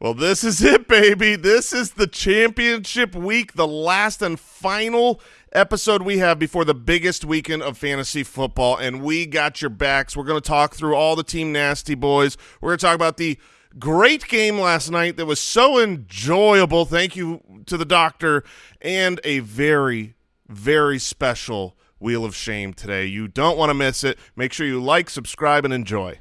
Well, this is it, baby. This is the championship week, the last and final episode we have before the biggest weekend of fantasy football, and we got your backs. We're going to talk through all the Team Nasty boys. We're going to talk about the great game last night that was so enjoyable. Thank you to the doctor, and a very, very special Wheel of Shame today. You don't want to miss it. Make sure you like, subscribe, and enjoy.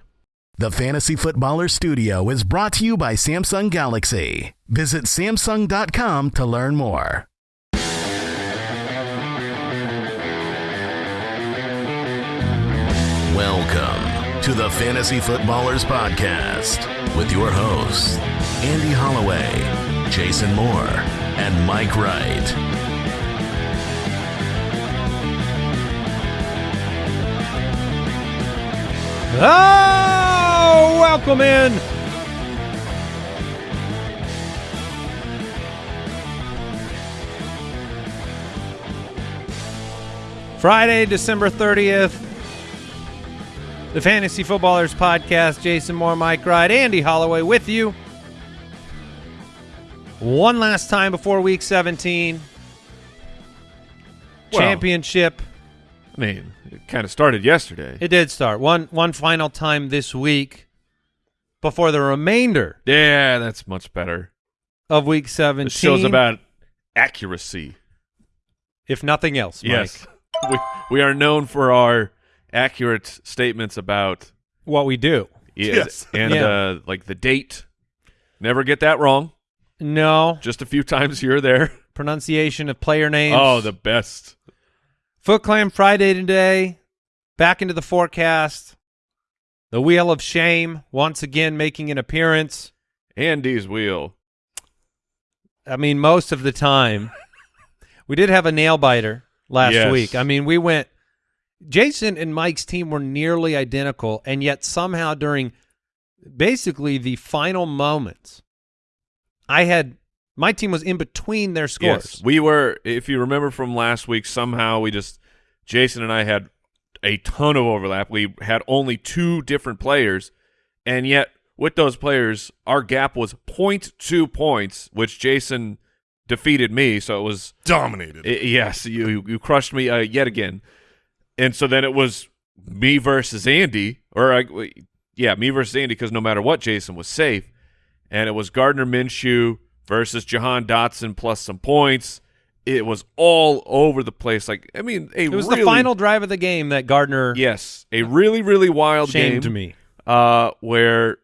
The Fantasy Footballer Studio is brought to you by Samsung Galaxy. Visit Samsung.com to learn more. Welcome to the Fantasy Footballers Podcast with your hosts, Andy Holloway, Jason Moore, and Mike Wright. Oh, welcome in. Friday, December 30th. The Fantasy Footballers Podcast. Jason Moore, Mike Wright, Andy Holloway with you. One last time before week 17. Well- Championship. I mean, kind of started yesterday. It did start. One one final time this week before the remainder yeah, that's much better. of week 17. This show's about accuracy. if nothing else, Mike. Yes. we, we are known for our accurate statements about What we do. yeah, Yes. and Yeah. uh, like the date. Never get that wrong. No Just a few times here or there. pronunciation of player names. Oh, the best. Foot Clan Friday today. Back into the forecast. The Wheel of Shame once again making an appearance. Andy's wheel. I mean, most of the time. we did have a nail biter last Yes. week. I mean, we went. Jason and Mike's team were nearly identical, and yet somehow during basically the final moments, I had my team was in between their scores. Yes, we were. If you remember from last week, somehow we just Jason and I had a ton of overlap. We had only two different players, and yet with those players, our gap was 0.2 points, which Jason defeated me. So it was Dominated. i- yes, you you- you crushed me uh, yet again, and so then it was me versus Andy, or I, yeah, me versus Andy because no matter what, Jason was safe, and it was Gardner Minshew versus Jahan Dotson plus some points. It was all over the place. Like I mean, a It was really, the final drive of the game that Gardner Yes, a really really wild game to me. Uh, where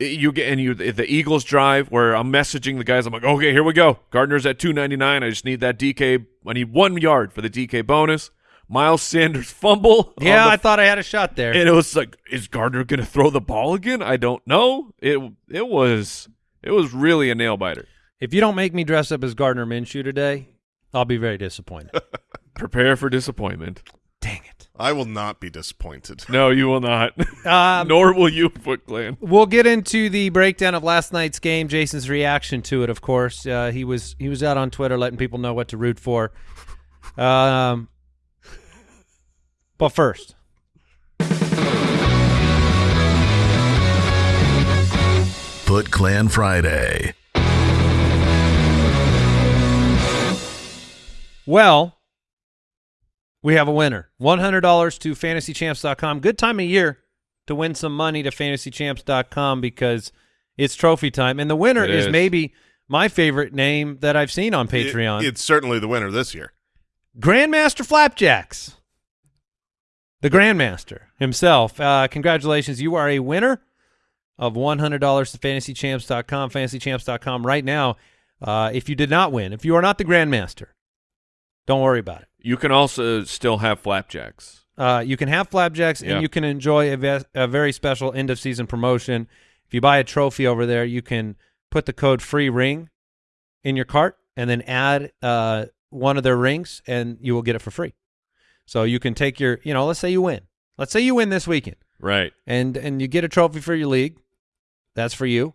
you get and you the Eagles drive where I'm messaging the guys. I'm like, okay, here we go. Gardner's at 299. I just need that DK. I need one yard for the DK bonus. Miles Sanders fumble. Yeah, the- I thought I had a shot there. and it was like, is Gardner going to throw the ball again? I don't know. It it was it was really a nail biter. if you don't make me dress up as Gardner Minshew today, I'll be very disappointed. Prepare for disappointment. Dang it. I will not be disappointed. No, you will not. Um, Nor will you, Foot Clan. We'll get into the breakdown of last night's game. Jason's reaction to it, of course. Uh, he was he was out on Twitter letting people know what to root for. Um, but first, Foot Clan Friday. well, we have a winner. One hundred dollars to FantasyChamps.com. Good time of year to win some money to FantasyChamps.com because it's trophy time, and the winner It is is. maybe my favorite name that I've seen on Patreon. It- it's certainly the winner this year. Grandmaster Flapjacks, the Grandmaster himself. Uh, congratulations. You are a winner of $100 to fantasychamps.com, fantasychamps.com right now. Uh, if you did not win, if you are not the Grandmaster, don't worry about it. You can also still have flapjacks. Uh, you can have flapjacks Yeah. and you can enjoy a, a very special end of season promotion. If you buy a trophy over there, you can put the code free ring in your cart and then add uh, one of their rings and you will get it for free. So you can take your, you know, let's say you win. Let's say you win this weekend Right. and and you get a trophy for your league. That's for you.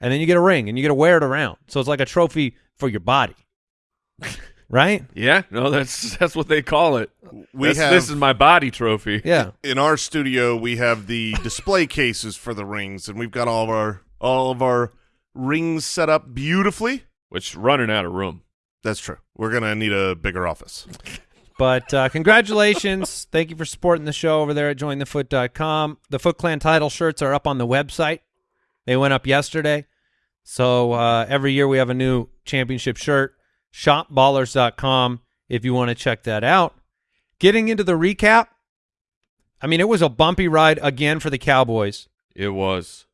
And then you get a ring and you get to wear it around. So it's like a trophy for your body. right? Yeah. No, that's that's what they call it. We have this is my body trophy. Yeah. in our studio we have the display cases for the rings, and we've got all of our all of our rings set up beautifully. Which running out of room. That's true. We're gonna need a bigger office. But uh, congratulations. Thank you for supporting the show over there at jointhefoot.com. The Foot Clan title shirts are up on the website. They went up yesterday. So uh, every year we have a new championship shirt. Shopballers.com if you want to check that out. Getting into the recap. I mean, it was a bumpy ride again for the Cowboys. It was.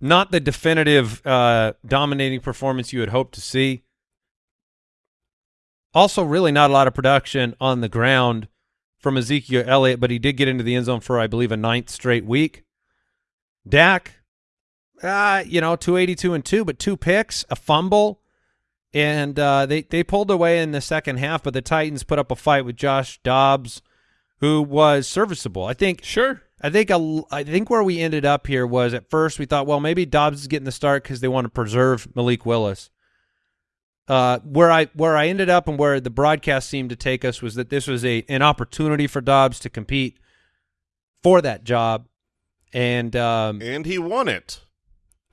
Not the definitive uh, dominating performance you had hoped to see. Also, really not a lot of production on the ground from Ezekiel Elliott, but he did get into the end zone for, I believe, a ninth straight week. Dak, uh, you know, 282 and 2, but two picks, a fumble, and uh, they, they pulled away in the second half, but the Titans put up a fight with Josh Dobbs, who was serviceable. I think Sure. I think a, I think where we ended up here was at first we thought, well, maybe Dobbs is getting the start because they want to preserve Malik Willis. Uh, where I where I ended up and where the broadcast seemed to take us was that this was a an opportunity for Dobbs to compete for that job, and um, And he won it.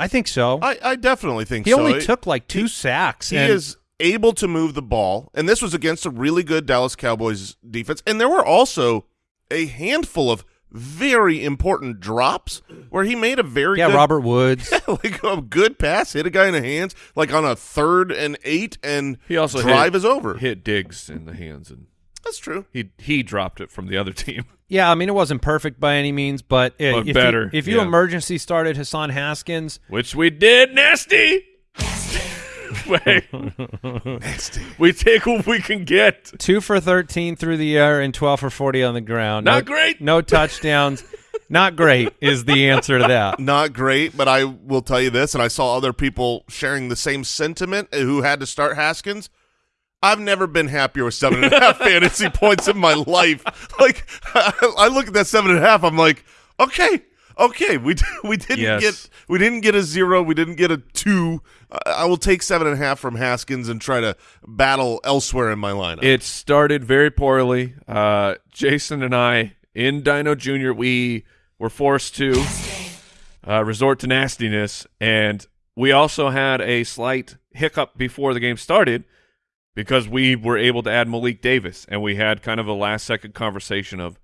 I think so. I, I definitely think so. he so. only It- took like two sacks. He and is able to move the ball, and this was against a really good Dallas Cowboys defense. And there were also a handful of very important drops where he made a very yeah, good, Robert Woods. yeah, like a good pass, hit a guy in the hands, like on a third and eight, and He also drive hit, is over. Hit Diggs in the hands, and That's true. he he dropped it from the other team. Yeah, I mean it wasn't perfect by any means, but, uh, But if better, You, if you yeah. emergency started Hassan Haskins, Which we did, nasty. Wait, Nasty. we take what we can get. two for thirteen through the air and twelve for forty on the ground. Not no, great. No touchdowns. Not great is the answer to that. Not great, but I will tell you this, and I saw other people sharing the same sentiment who had to start Haskins. I've never been happier with seven and a half fantasy points in my life. Like I look at that seven and a half, I'm like, okay, okay, we we didn't Yes. get we didn't get a zero, we didn't get a two. I I will take seven and a half from Haskins and try to battle elsewhere in my lineup. It started very poorly. Uh, Jason and I in Dino Junior, we were forced to uh, resort to nastiness, and we also had a slight hiccup before the game started because we were able to add Malik Davis, and we had kind of a last second conversation of,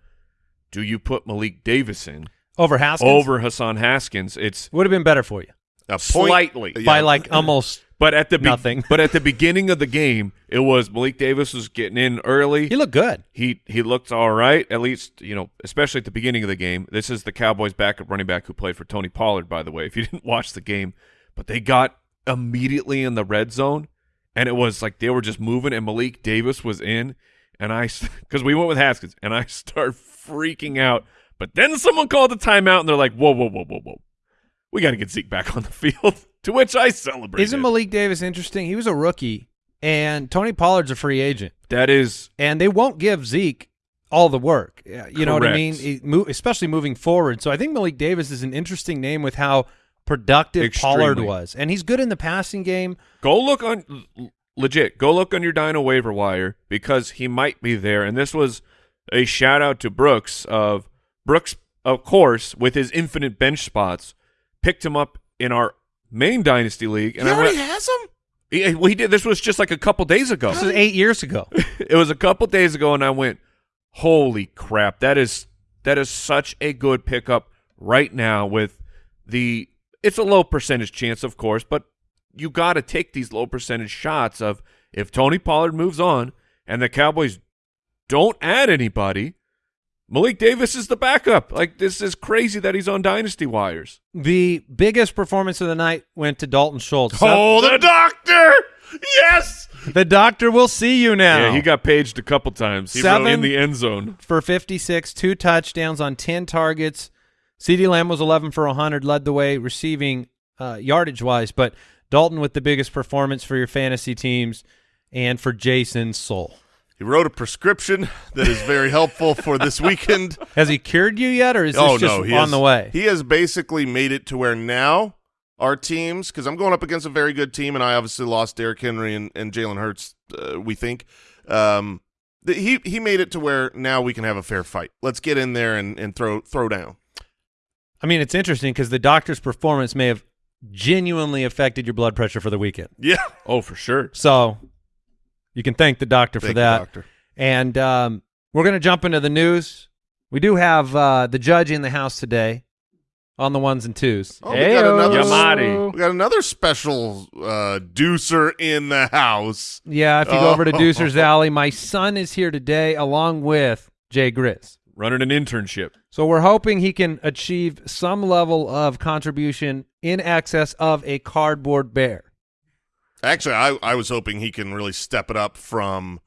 do you put Malik Davis in Over Haskins over Hassan Haskins? It's would have been better for you a point, slightly. yeah. by like almost. But at the Nothing. but at the beginning of the game, it was Malik Davis was getting in early. He looked good. he he looked all right, at least you know, especially at the beginning of the game. This is the Cowboys' backup running back who played for Tony Pollard, by the way. If you didn't watch the game, but they got immediately in the red zone, and it was like they were just moving, and Malik Davis was in, and I because we went with Haskins, and I start freaking out. But then someone called the timeout, and they're like, "Whoa, whoa, whoa, whoa, whoa, we got to get Zeke back on the field." to which I celebrate. Isn't Malik Davis interesting? He was a rookie, and Tony Pollard's a free agent, that is and they won't give Zeke all the work. You know what I mean? Especially moving forward. So I think Malik Davis is an interesting name with how productive Pollard was, and he's good in the passing game. Go look on legit. Go look on your Dino waiver wire because he might be there. And this was a shout out to Brooks of Brooks, of course, with his infinite bench spots, picked him up in our main dynasty league. He And I already went, has him. he, we did. This was just like a couple days ago. This was eight years ago. it was a couple days ago, and I went, "Holy crap! That is that is such a good pickup right now." With the, it's a low percentage chance, of course, but you got to take these low percentage shots of if Tony Pollard moves on and the Cowboys don't add anybody. Malik Davis is the backup. Like this is crazy that he's on dynasty wires. The biggest performance of the night went to Dalton Schultz. Oh, the doctor! Yes. The doctor will see you now. Yeah, he got paged a couple times. He Seven- in the end zone. for 56, two touchdowns on 10 targets. CeeDee Lamb was 11 for 100, led the way receiving uh, yardage-wise, but Dalton with the biggest performance for your fantasy teams and for Jason Soul. He wrote a prescription that is very helpful for this weekend. Has he cured you yet, or is this oh just no, he on has, the way? He has basically made it to where now our teams, because I'm going up against a very good team, and I obviously lost Derrick Henry and, and Jalen Hurts. Uh, we think um, he he made it to where now we can have a fair fight. Let's get in there and, and throw throw down. I mean, it's interesting because the doctor's performance may have genuinely affected your blood pressure for the weekend. Yeah. Oh, for sure. So you can thank the doctor for Thank you, that. doctor. And um, we're going to jump into the news. We do have uh, the judge in the house today on the ones and twos. Oh, we got another Yamadi. we got another special uh deucer in the house. Yeah, if you go over to. Deucer's Alley, my son is here today along with Jay Grizz. Running an internship. So we're hoping he can achieve some level of contribution in excess of a cardboard bear. Actually, I, I was hoping he can really step it up from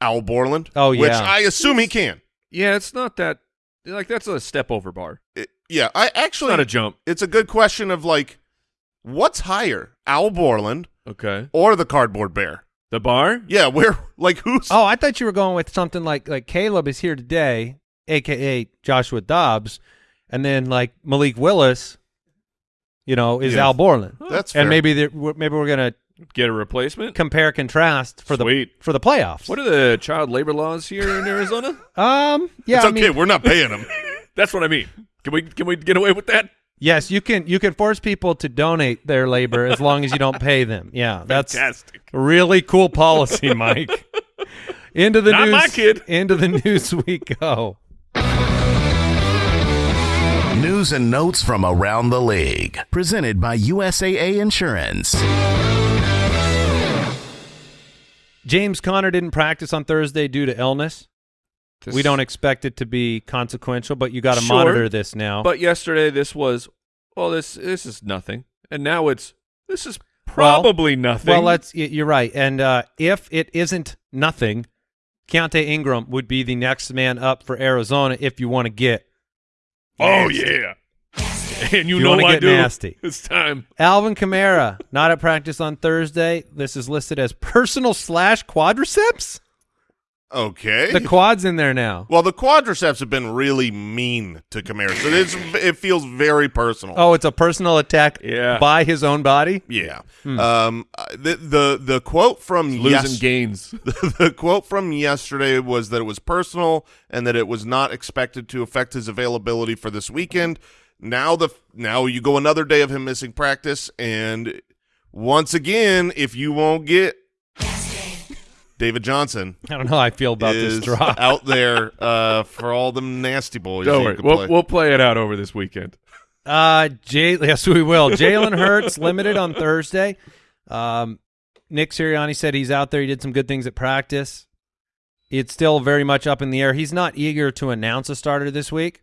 Al Borland. Oh, yeah. Which. I assume he can. Yeah, it's not that. Like that's a step over bar. It- yeah, I It's actually not a jump. it's a good question of like what's higher, Al Borland Okay. or the cardboard bear? The bar. Yeah, where like who's Oh, I thought you were going with something like like Caleb is here today, aka Joshua Dobbs, and then like Malik Willis, you know, is Yeah. Al Borland, that's fair. and maybe they're- maybe we're gonna Get a replacement. compare contrast for Sweet. the for the playoffs. What are the child labor laws here in Arizona? um, yeah, it's I okay, mean, we're not paying them. That's what I mean. Can we can we get away with that? yes, you can you can force people to donate their labor as long as you don't pay them. Yeah, that's Fantastic. really cool policy, Mike. into the Not news, my kid. Into the news we go. News and notes from around the league. Presented by USAA Insurance. James Conner didn't practice on Thursday due to illness. we don't expect it to be consequential, but you got to Sure. monitor this now. But yesterday this was well this this is nothing, and now it's this is Well- probably nothing. well, let's. You're right. And uh, if it isn't nothing, Keontay Ingram would be the next man up for Arizona if you want to get oh yeah, and you, You know I do. nasty. It's time. Alvin Kamara not at practice on Thursday. This is listed as personal slash quadriceps. Okay. The quad's in there now. well, the quadriceps have been really mean to Kamara, so it's, it feels very personal. Oh, it's a personal attack Yeah. by by his own body. Yeah. Um. uh, The the the quote from Losing yes- gains. the quote from yesterday was that it was personal and that it was not expected to affect his availability for this weekend. Now the now you go another day of him missing practice, and once again, if you won't get David Johnson I don't know how I feel about is this drop. out there uh, for all them nasty boys. Don't worry, we'll play. we'll play it out over this weekend. Uh, Jay, yes, we will. Jalen Hurts limited on Thursday. Um, Nick Sirianni said he's out there. He did some good things at practice. It's still very much up in the air. He's not eager to announce a starter this week,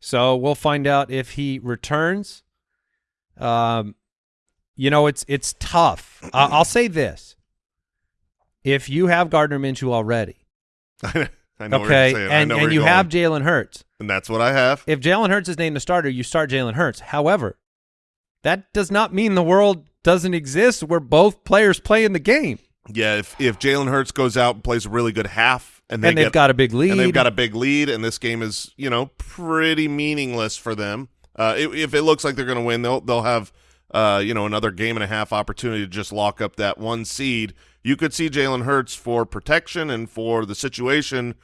so we'll find out if he returns. Um, you know, it's it's tough. I I'll say this: if you have Gardner Minshew already, I know okay, you're saying. I and and you have. Jalen Hurts, and that's what I have. if Jalen Hurts is named the starter, you start Jalen Hurts. However, that does not mean the world doesn't exist where both players play in the game Yeah, if if Jalen Hurts goes out and plays a really good half, and they and they've get got a big lead. and they've got a big lead, and this game is you know pretty meaningless for them. Uh, if, if it looks like they're going to win, they'll they'll have uh, you know another game and a half opportunity to just lock up that one seed. You could see Jalen Hurts for protection and for the situation.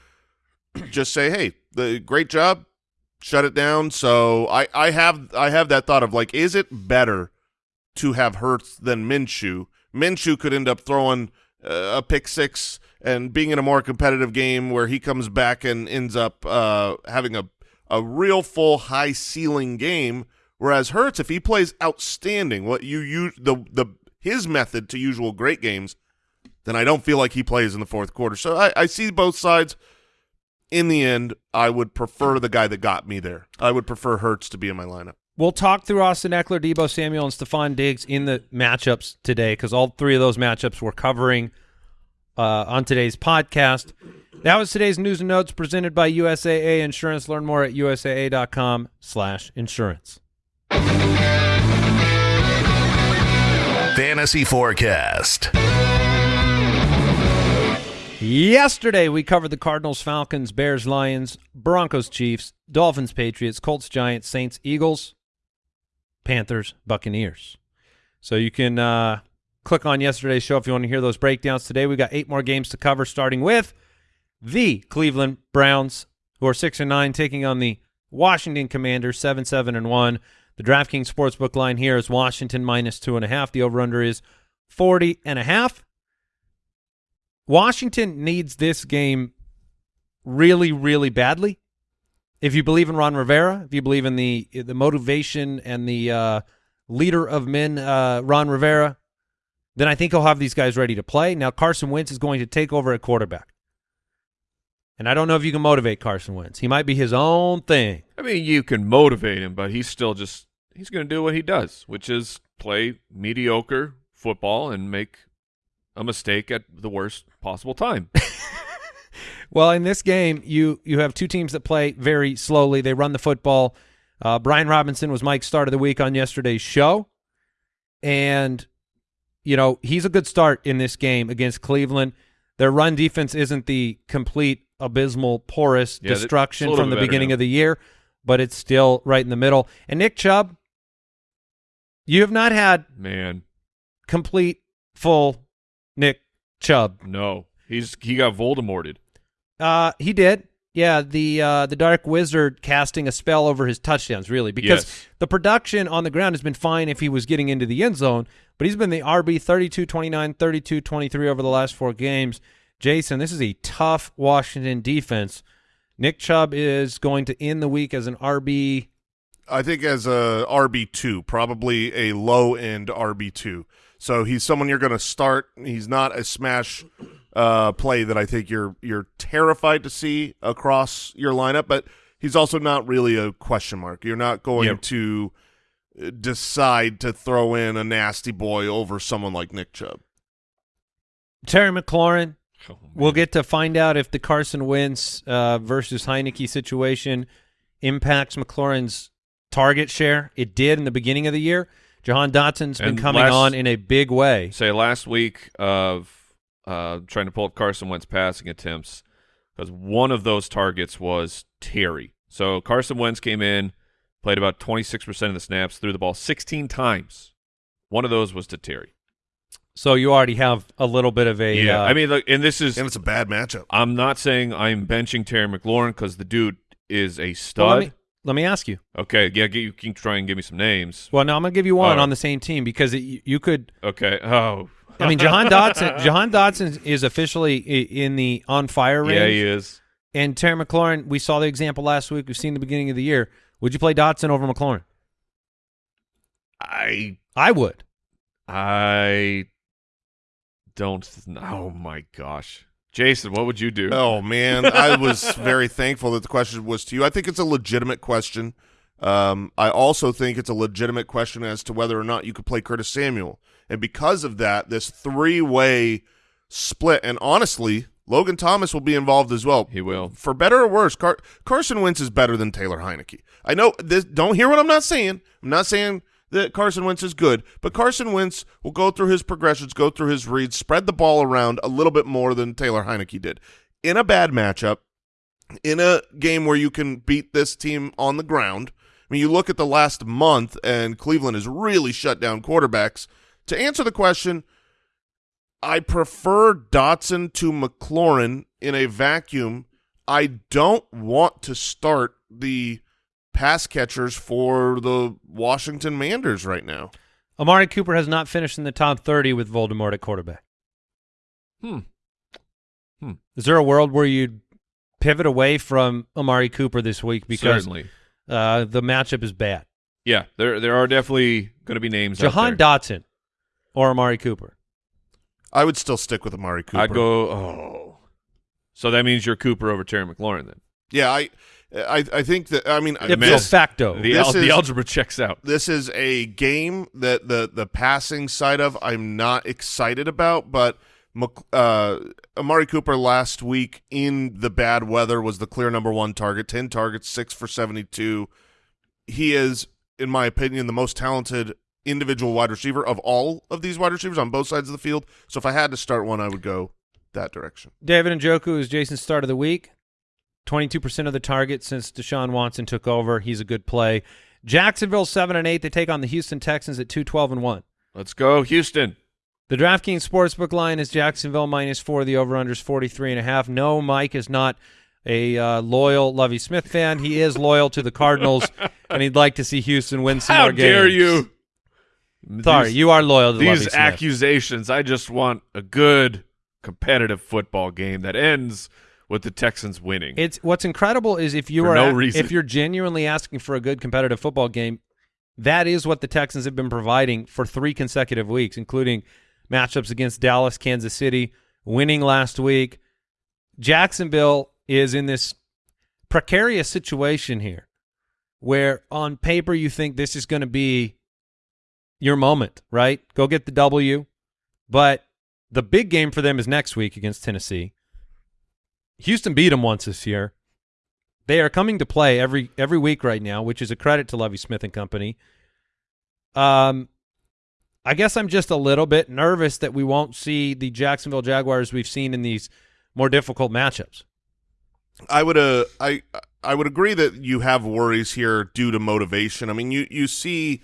Just say, hey, the great job, shut it down. So I I have I have that thought of like, is it better to have Hurts than Minshew? Minshew could end up throwing uh, a pick six and being in a more competitive game where he comes back and ends up uh, having a a real full high ceiling game. Whereas Hurts, if he plays outstanding, what you use the the his method to usual great games, then I don't feel like he plays in the fourth quarter. So I, I see both sides. In the end, I would prefer the guy that got me there. I would prefer Hurts to be in my lineup. We'll talk through Austin Ekeler, Deebo Samuel, and Stefon Diggs in the matchups today because all three of those matchups we're covering uh, on today's podcast. That was today's news and notes presented by USAA Insurance. Learn more at usaa.com slash insurance. Fantasy Forecast. Yesterday, we covered the Cardinals, Falcons, Bears, Lions, Broncos, Chiefs, Dolphins, Patriots, Colts, Giants, Saints, Eagles, Panthers, Buccaneers. So you can uh, click on yesterday's show if you want to hear those breakdowns. Today, we got eight more games to cover, starting with the Cleveland Browns, who are six and nine, taking on the Washington Commanders, seven, seven, and one. The DraftKings Sportsbook line here is Washington minus two and a half. The over-under is 40 and a half. Washington needs this game really, really badly. If you believe in Ron Rivera, if you believe in the the motivation and the uh, leader of men, uh, Ron Rivera, then I think he'll have these guys ready to play. Now Carson Wentz is going to take over at quarterback. And I don't know if you can motivate Carson Wentz. He might be his own thing. I mean, you can motivate him, but he's still just he's going to do what he does, which is play mediocre football and make a mistake at the worst possible time. Well, in this game, you you have two teams that play very slowly. They run the football. Uh, Brian Robinson was Mike's start of the week on yesterday's show, and you know he's a good start in this game against Cleveland. Their run defense isn't the complete abysmal, porous Yeah, destruction from the beginning now. of the year, but it's still right in the middle. And Nick Chubb, you have not had Man, complete, full Nick Chubb. no, he's he got Voldemorted. Uh, he did. Yeah, the uh, the Dark Wizard casting a spell over his touchdowns, really, because Yes. the production on the ground has been fine if he was getting into the end zone, but he's been the RB 32-29, 32-23 over the last four games. Jason, this is a tough Washington defense. Nick Chubb is going to end the week as an RB. I think as a RB two, probably a low end RB two. So he's someone you're going to start. He's not a smash uh, play that I think you're you're terrified to see across your lineup, but he's also not really a question mark. You're not going Yep. to uh, decide to throw in a nasty boy over someone like Nick Chubb. Terry McLaurin, Oh. We'll get to find out if the Carson Wentz uh, versus Heinicke situation impacts McLaurin's target share. It did in the beginning of the year. Jahan Dotson's been And coming last- on in a big way. say last week of uh, trying to pull up Carson Wentz passing attempts because one of those targets was Terry. So Carson Wentz came in, played about 26% of the snaps, threw the ball 16 times. One of those was to Terry. So you already have a little bit of a Yeah, uh, I mean, look, and this is And it's a bad matchup. I'm not saying I'm benching Terry McLaurin because the dude is a well, stud. let me let me ask you. okay, yeah, you can try and give me some names. Well, no, I'm gonna give you one right. on the same team because it, you- you could. Okay. Oh, I mean, Jahan Dotson. Jahan Dotson is officially in the on fire range. yeah, he is. And Terry McLaurin, we saw the example last week. We've seen the beginning of the year. Would you play Dotson over McLaurin? I I would. I don't. Oh my gosh, Jason, what would you do? Oh man, I was very thankful that the question was to you. I think it's a legitimate question. Um, I also think it's a legitimate question as to whether or not you could play Curtis Samuel, and because of that, this three-way split. And honestly, Logan Thomas will be involved as well. He will. For better or worse, Car- Carson Wentz is better than Taylor Heinicke. I know this. Don't hear what I'm not saying. I'm not saying that Carson Wentz is good, but Carson Wentz will go through his progressions, go through his reads, spread the ball around a little bit more than Taylor Heinicke did. In a bad matchup, in a game where you can beat this team on the ground. I mean, you look at the last month, and Cleveland has really shut down quarterbacks. To answer the question, I prefer Dotson to McLaurin in a vacuum. I don't want to start the pass catchers for the Washington Manders right now. Amari Cooper has not finished in the top 30 with Voldemort at quarterback. Hmm. Hmm. Is there a world where you'd pivot away from Amari Cooper this week because Certainly. uh, the matchup is bad? Yeah, there there are definitely going to be names. out Jahan. Dotson or Amari Cooper? I would still stick with Amari Cooper. I'd go. Oh, so that means you're Cooper over Terry McLaurin then. Yeah, I, I, I think that. I mean, Ipso this, facto. The, This al- the algebra checks out. this is a game that the the passing side of I'm not excited about, but Mc- uh, Amari Cooper last week in the bad weather was the clear number one target, ten targets, six for seventy two. He is, in my opinion, the most talented individual wide receiver of all of these wide receivers on both sides of the field. So if I had to start one, I would go that direction. David and Njoku is Jason's start of the week. 22% of the target since Deshaun Watson took over. He's a good play. Jacksonville 7 and 8. They take on the Houston Texans at 2 12 and 1. Let's go, Houston. The DraftKings Sportsbook line is Jacksonville minus 4. The over-under is 43 and a half. No, Mike is not a uh, loyal Lovie Smith fan. He is loyal to the Cardinals, and he'd like to see Houston win some How more games. How dare you? Sorry, These- you are loyal to these Smith. accusations. I just want a good competitive football game that ends with the Texans winning. It's what's incredible is if you for are no reason. if you're genuinely asking for a good competitive football game, that is what the Texans have been providing for three consecutive weeks, including matchups against Dallas, Kansas City, winning last week. Jacksonville is in this precarious situation here where on paper you think this is going to be your moment, right? Go get the W. But the big game for them is next week against Tennessee. Houston beat them once this year. They are coming to play every every week right now, which is a credit to Lovie Smith and company. Um, I guess I'm just a little bit nervous that we won't see the Jacksonville Jaguars we've seen in these more difficult matchups. I would uh I I would agree that you have worries here due to motivation. I mean, you you see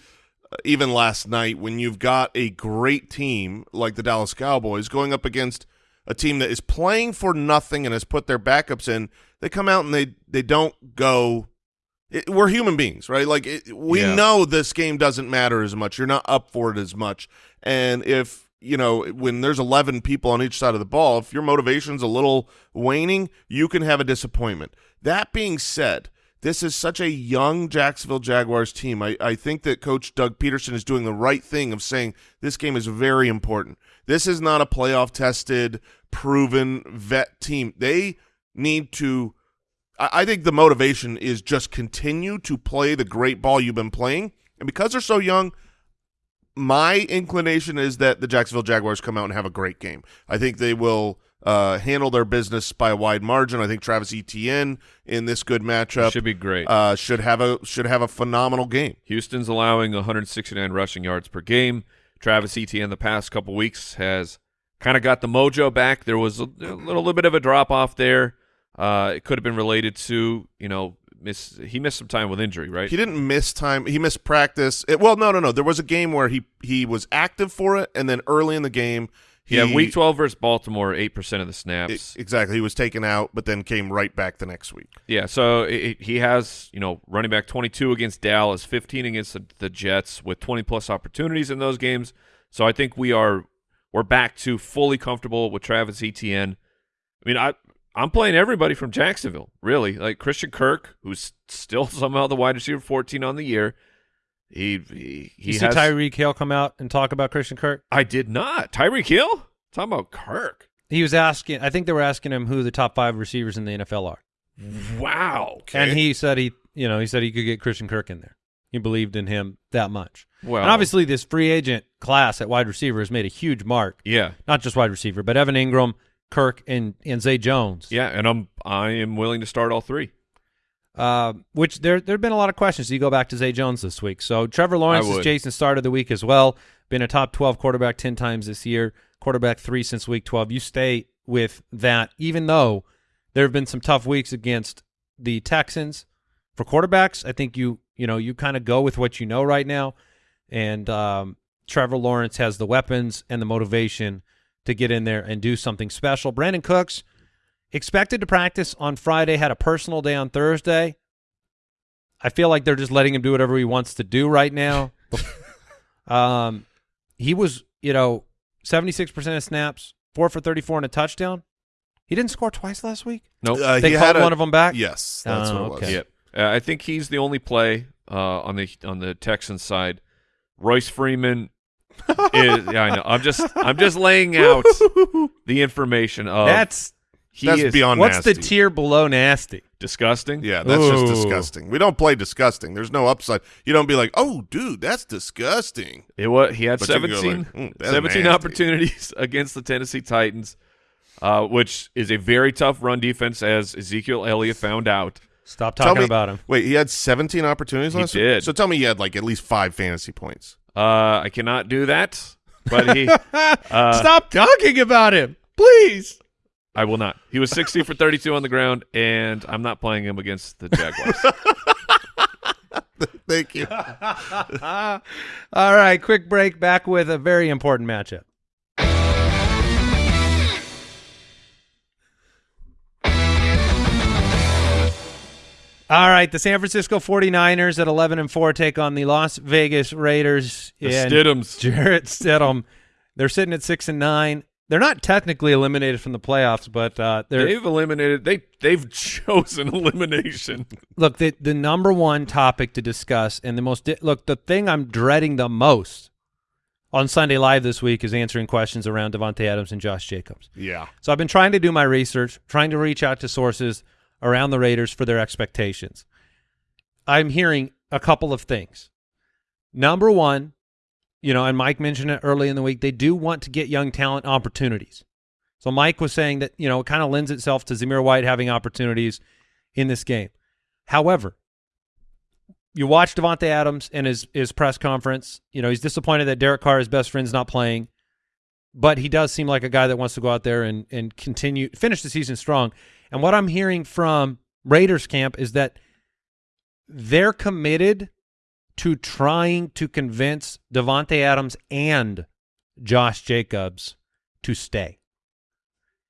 uh, even last night when you've got a great team like the Dallas Cowboys going up against a team that is playing for nothing and has put their backups in, they come out and they they don't go it, we're human beings, right? Like it, we Yeah. know this game doesn't matter as much. You're not up for it as much. And if, you know, when there's 11 people on each side of the ball, if your motivation's a little waning, you can have a disappointment. That being said, this is such a young Jacksonville Jaguars team. I, I think that Coach Doug Pederson is doing the right thing of saying this game is very important. This is not a playoff tested, proven vet team. They need to I I think the motivation is just continue to play the great ball you've been playing. And because they're so young, my inclination is that the Jacksonville Jaguars come out and have a great game. I think they will uh, handle their business by a wide margin. I think Travis Etienne in this good matchup Should be great. uh, should have a should have a phenomenal game. Houston's allowing 169 rushing yards per game. Travis Etienne the past couple weeks has kind of got the mojo back. There was a, a little bit of a drop off there. Uh, it could have been related to you know miss he missed some time with injury, right? He didn't miss time. He missed practice. It, well, no, no, no. There was a game where he he was active for it, and then early in the game, he yeah, week 12 versus Baltimore, eight percent of the snaps. exactly. He was taken out, but then came right back the next week. Yeah, so it, it- he has, you know, running back 22 against Dallas, 15 against the, the Jets with 20 plus opportunities in those games. So I think we are we're back to fully comfortable with Travis Etienne. I mean, I I'm playing everybody from Jacksonville, really. Like Christian Kirk, who's still somehow the wide receiver 14 on the year. He he, he You see has Tyreek Hill come out and talk about Christian Kirk? I did not. Tyreek Hill? Talking about Kirk. He was asking. I think they were asking him who the top five receivers in the NFL are, Wow. and he said he, you know, he said he could get Christian Kirk in there. He believed in him that much. Well, And obviously, this free agent class at wide receiver has made a huge mark. yeah. Not just wide receiver, but Evan Engram, Kirk, and and Zay Jones. Yeah, and I'm I am willing to start all three. Uh, which there there have been a lot of questions. You go back to Zay Jones this week. So Trevor Lawrence is. Jason's start of the week as well. Been a top twelve quarterback ten times this year. Quarterback three since week twelve. You stay with that, even though there have been some tough weeks against the Texans for quarterbacks. I think you you know you kind of go with what you know right now, and um, Trevor Lawrence has the weapons and the motivation to get in there and do something special. Brandin Cooks expected to practice on Friday, had a personal day on Thursday. I feel like they're just letting him do whatever he wants to do right now. um, he was, you know, 76% of snaps, 4 for 34 and a touchdown. He didn't score twice last week. Nope. Uh, They he called had a- one of them back? Yes, that's Oh, what it was. okay. Yep. Uh, I think he's the only play uh, on the on the Texans side. Royce Freeman is. Yeah, I know. I'm just I'm just laying out the information of That's he That's is beyond what's the tier below nasty? disgusting. Yeah, that's just disgusting. We don't play disgusting. There's no upside. You don't be like, oh, dude, that's disgusting. It was he had But you can go 17, like, "Mm, 17 opportunities against the Tennessee Titans, uh, which is a very tough run defense, as Ezekiel Elliott found out. Stop talking me- about him. Wait, he had 17 opportunities He last week? did. So tell me he had like at least five fantasy points. Uh, I cannot do that, but he. uh, Stop talking about him, please. I will not. He was 60 for 32 on the ground, and I'm not playing him against the Jaguars. Thank you. All right, quick break. Back with a very important matchup. All right, the San Francisco 49ers at 11 and 4 take on the Las Vegas Raiders. The and Stidhams. Jarrett Stidham. They're sitting at 6 and 9. They're not technically eliminated from the playoffs, but uh, they're They've eliminated. They they've chosen elimination. look the the number one topic to discuss and the most di- look the thing I'm dreading the most on Sunday Live this week is answering questions around Davante Adams and Josh Jacobs. Yeah. So I've been trying to do my research, trying to reach out to sources around the Raiders for their expectations. I'm hearing a couple of things. Number one, you know, and Mike mentioned it early in the week, they do want to get young talent opportunities. So Mike was saying that, you know, it kind of lends itself to Zamir White having opportunities in this game. However, you watch Davante Adams and his his press conference. You know, he's disappointed that Derek Carr, his best friend's not playing but he does seem like a guy that wants to go out there and and continue finish the season strong. And what I'm hearing from Raiders camp is that they're committed to trying to convince Davante Adams and Josh Jacobs to stay.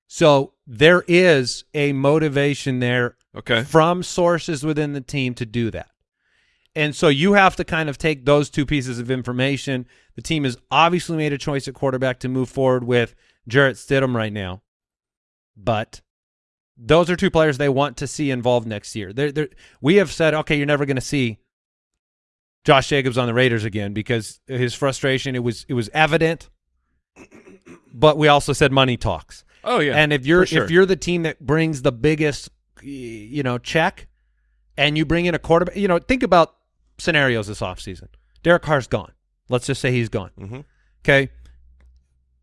So there is a motivation there Okay. from sources within the team to do that. And so you have to kind of take those two pieces of information. The team has obviously made a choice at quarterback to move forward with Jarrett Stidham right now. But those are two players they want to see involved next year. They're, they're, we have said, okay, you're never going to see Josh Jacobs on the Raiders again because his frustration, it was it was evident. But we also said money talks. Oh yeah. and if you're sure. if you're the team that brings the biggest, you know, check, and you bring in a quarterback, you know, think about scenarios this offseason. Derek Carr's gone. Let's just say he's gone. hmm Okay.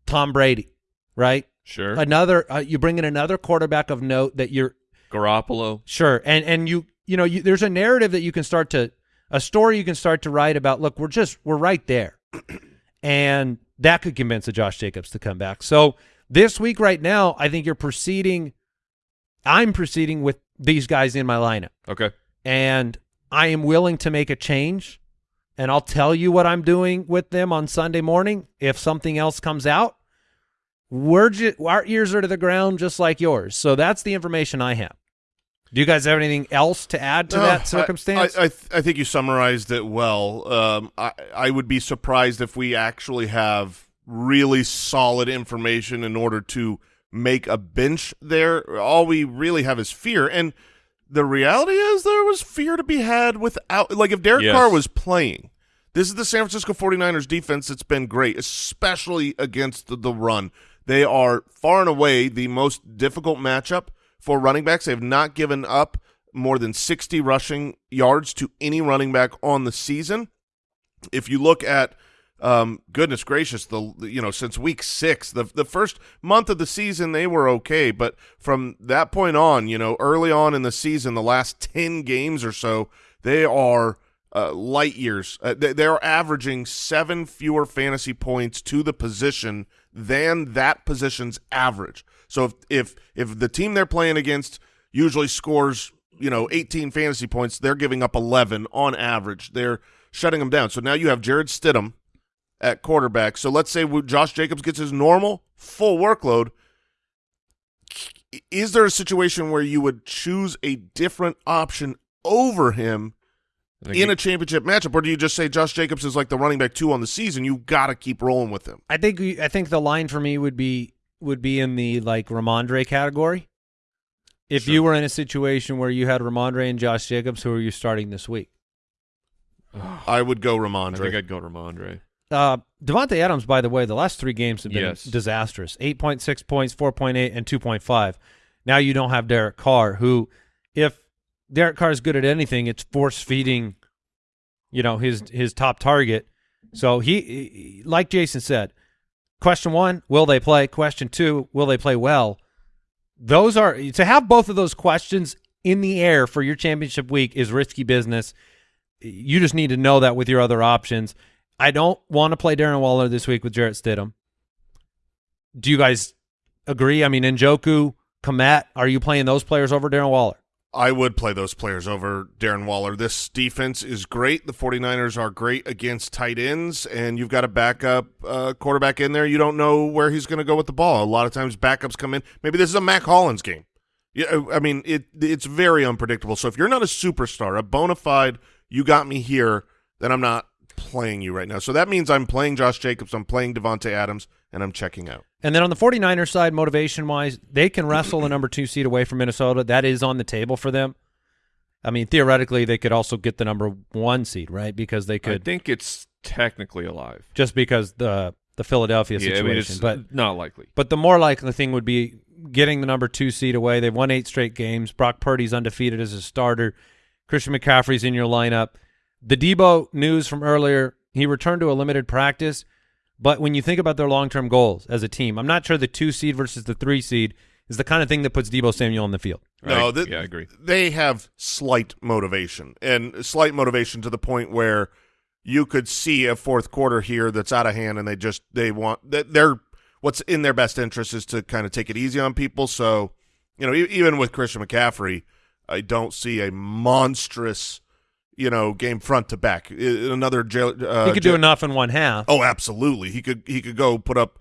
Tom Brady, right? sure. Another, uh, you bring in another quarterback of note that you're Garoppolo. sure, and and you you know you, there's a narrative that you can start to a story you can start to write about. Look, we're just we're right there, and that could convince a Josh Jacobs to come back. So this week, right now, I think you're proceeding. I'm proceeding with these guys in my lineup, Okay. and I am willing to make a change. And I'll tell you what I'm doing with them on Sunday morning if something else comes out. We're our ears are to the ground just like yours. So that's the information I have. Do you guys have anything else to add to No, that I- circumstance? I, I, th- I think you summarized it well. Um, I, I would be surprised if we actually have really solid information in order to make a bench there. All we really have is fear. And the reality is there was fear to be had without – like if Derek Yes. Carr was playing – this is the San Francisco 49ers defense that's been great, especially against the, the run. They are far and away the most difficult matchup for running backs. They have not given up more than 60 rushing yards to any running back on the season. If you look at um, goodness gracious, the you know since week six, the the first month of the season they were okay, but from that point on, you know, early on in the season, the last ten games or so, they are uh, light years. Uh, they, they're averaging seven fewer fantasy points to the position than that position's average. So if if if the team they're playing against usually scores you know 18 fantasy points, they're giving up 11 on average. They're shutting them down. So now you have Jarrett Stidham at quarterback. So let's say Josh Jacobs gets his normal full workload. Is there a situation where you would choose a different option over him in he- a championship matchup, or do you just say Josh Jacobs is like the running back two on the season? You got to keep rolling with him. I think I think the line for me would be would be in the like Rhamondre category. If Sure. you were in a situation where you had Rhamondre and Josh Jacobs, who are you starting this week? I would go Rhamondre. I think I'd go Rhamondre. Uh, Davante Adams, by the way, the last three games have been Yes. disastrous. 8.6 points, 4.8, and 2.5. Now you don't have Derek Carr, who, if Derek Carr is good at anything, it's force feeding, you know, his his top target. So he, he- like Jason said, question one, will they play? Question two, will they play well? Those are to have both of those questions in the air for your championship week is risky business. You just need to know that with your other options. I don't want to play Darren Waller this week with Jarrett Stidham. Do you guys agree? I mean, Njoku, Kmet, are you playing those players over Darren Waller? I would play those players over Darren Waller. This defense is great. The 49ers are great against tight ends, and you've got a backup uh, quarterback in there. You don't know where he's going to go with the ball. A lot of times backups come in. Maybe this is a Mack Hollins game. Yeah, I mean it. It's very unpredictable. So if you're not a superstar, a bona fide, you got me here, then I'm not playing you right now. So that means I'm playing Josh Jacobs, I'm playing Davante Adams, and I'm checking out. And then on the 49ers side, motivation-wise, they can wrestle the number two seed away from Minnesota. That is on the table for them. I mean, theoretically, they could also get the number one seed, right? Because they could. I think it's technically alive. just because the the Philadelphia Yeah, I situation. mean, it's but not likely. but the more likely thing would be getting the number two seed away. They've won eight straight games. Brock Purdy's undefeated as a starter. Christian McCaffrey's in your lineup. The Deebo news from earlier, he returned to a limited practice. But when you think about their long-term goals as a team, I'm not sure the two seed versus the three seed is the kind of thing that puts Deebo Samuel on the field. No, I, yeah, I agree. They have slight motivation, and slight motivation to the point where you could see a fourth quarter here that's out of hand, and they just they want that they're what's in their best interest is to kind of take it easy on people. So, you know, e- even with Christian McCaffrey, I don't see a monstrous, you know, game front to back. Another. Uh, he could do enough in one half. Oh, absolutely. He could he could go put up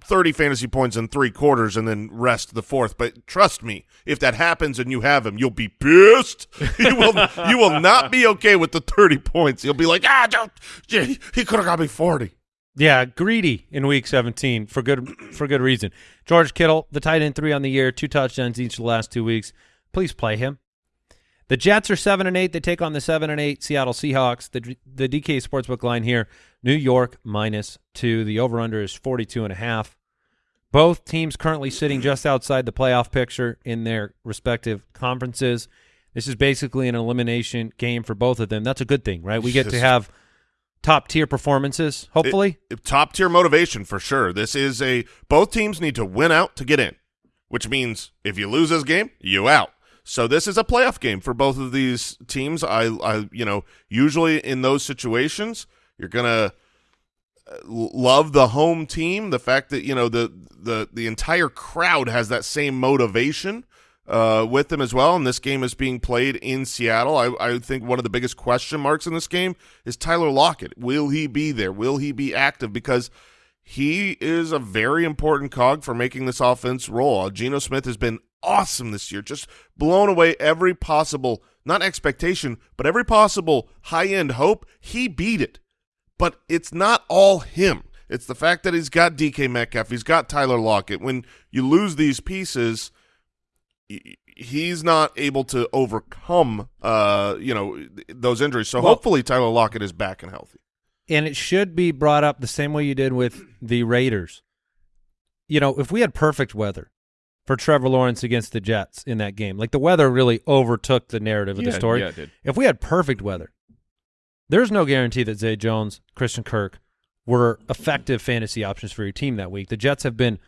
30 fantasy points in three quarters and then rest the fourth. But trust me, if that happens and you have him, you'll be pissed. you will you will not be okay with the 30 points. You'll be like, ah, don't, he could have got me 40. Yeah, greedy in week 17 for good for good reason. George Kittle, the tight end three on the year, two touchdowns each of the last two weeks. Please play him. The Jets are seven and eight. They take on the seven and eight Seattle Seahawks. The the DK Sportsbook line here: New York minus two. The over under is forty two and a half. Both teams currently sitting just outside the playoff picture in their respective conferences. This is basically an elimination game for both of them. That's a good thing, right? We get to have top tier performances, hopefully. Top tier motivation for sure. This is a both teams need to win out to get in, which means if you lose this game, you out. So this is a playoff game for both of these teams. I, I, you know, usually in those situations, you're gonna uh, love the home team. The fact that you know the the the entire crowd has that same motivation uh, with them as well. And this game is being played in Seattle. I, I think one of the biggest question marks in this game is Tyler Lockett. Will he be there? Will he be active? Because he is a very important cog for making this offense roll. Uh, Geno Smith has been awesome this year, just blown away every possible, not expectation, but every possible high end hope. He beat it. But it's not all him. It's the fact that he's got DK Metcalf, he's got Tyler Lockett. When you lose these pieces, he's not able to overcome, uh, you know, those injuries. So Well- hopefully Tyler Lockett is back and healthy. and it should be brought up the same way you did with the Raiders. You know, if we had perfect weather for Trevor Lawrence against the Jets in that game, like the weather really overtook the narrative of Yeah, the story. yeah, it did. If we had perfect weather, there's no guarantee that Zay Jones, Christian Kirk were effective fantasy options for your team that week. The Jets have been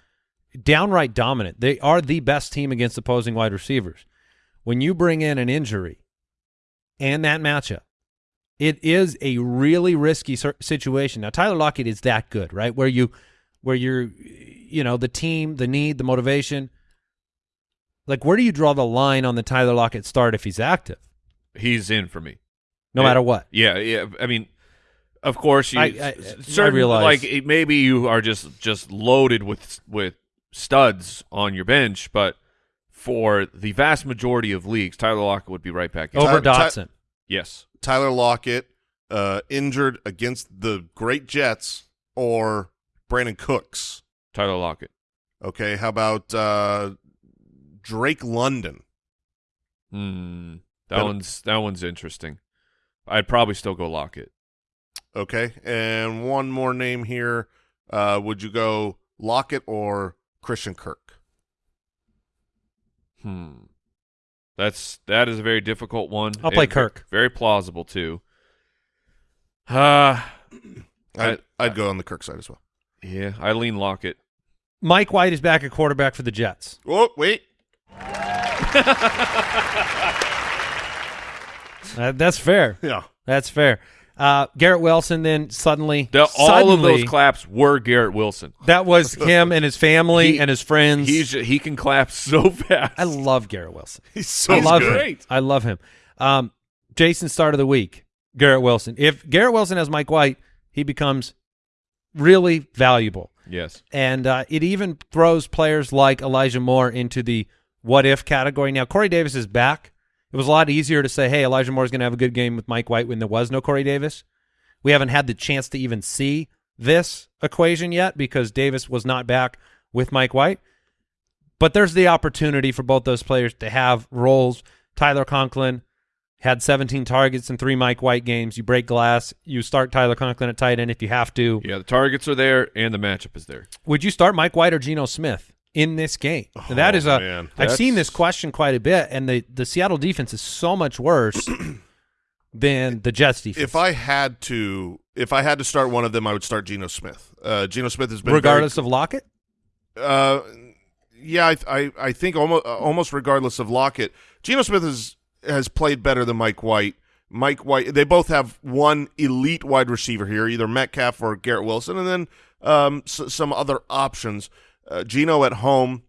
downright dominant. They are the best team against opposing wide receivers. When you bring in an injury and that matchup, it is a really risky situation. Now Tyler Lockett is that good, right? Where you where you're you know, the team, the need, the motivation. Like where do you draw the line on the Tyler Lockett start if he's active? He's in for me. No Yeah. matter what. Yeah, yeah. I mean, of course, you I- I- s- I certain, realize. like maybe you are just just loaded with with studs on your bench, but for the vast majority of leagues, Tyler Lockett would be right back in. Over Ty- Ty- Dotson. Yes, Tyler Lockett uh, injured against the great Jets or Brandin Cooks. Tyler Lockett. Okay, how about uh, Drake London? Hmm. That Better- one's that one's interesting. I'd probably still go Lockett. Okay, and one more name here. Uh, would you go Lockett or Christian Kirk? Hmm. That's that is a very difficult one. I'll play And Kirk. Very plausible too. Uh I'd, I- I'd go on the Kirk side as well. yeah, I lean Lockett. Mike White is back at quarterback for the Jets. Oh, wait. Uh, that's fair. Yeah. That's fair. Uh, Garrett Wilson then suddenly, The, all of those claps were Garrett Wilson. that was him and his family He- and his friends. He's he can clap so fast. I love Garrett Wilson. He's so I love him. I love him. Um, Jason start of the week, Garrett Wilson. If Garrett Wilson has Mike White, he becomes really valuable. yes. And uh, it even throws players like Elijah Moore into the what if category. Now Corey Davis is back. It was a lot easier to say, hey, Elijah Moore is going to have a good game with Mike White when there was no Corey Davis. We haven't had the chance to even see this equation yet because Davis was not back with Mike White. But there's the opportunity for both those players to have roles. Tyler Conklin had 17 targets in three Mike White games. You break glass. You start Tyler Conklin at tight end if you have to. Yeah, the targets are there and the matchup is there. Would you start Mike White or Geno Smith in this game? Oh, that is a. have seen this question quite a bit, and the the Seattle defense is so much worse than the Jets defense. If I had to, if I had to start one of them, I would start Geno Smith. Uh, Geno Smith has been regardless of Lockett, uh, yeah, I, I, I think almost, almost regardless of Lockett, Geno Smith has has played better than Mike White. Mike White, they both have one elite wide receiver here, either Metcalf or Garrett Wilson, and then um, s- some other options. Uh, Geno at home.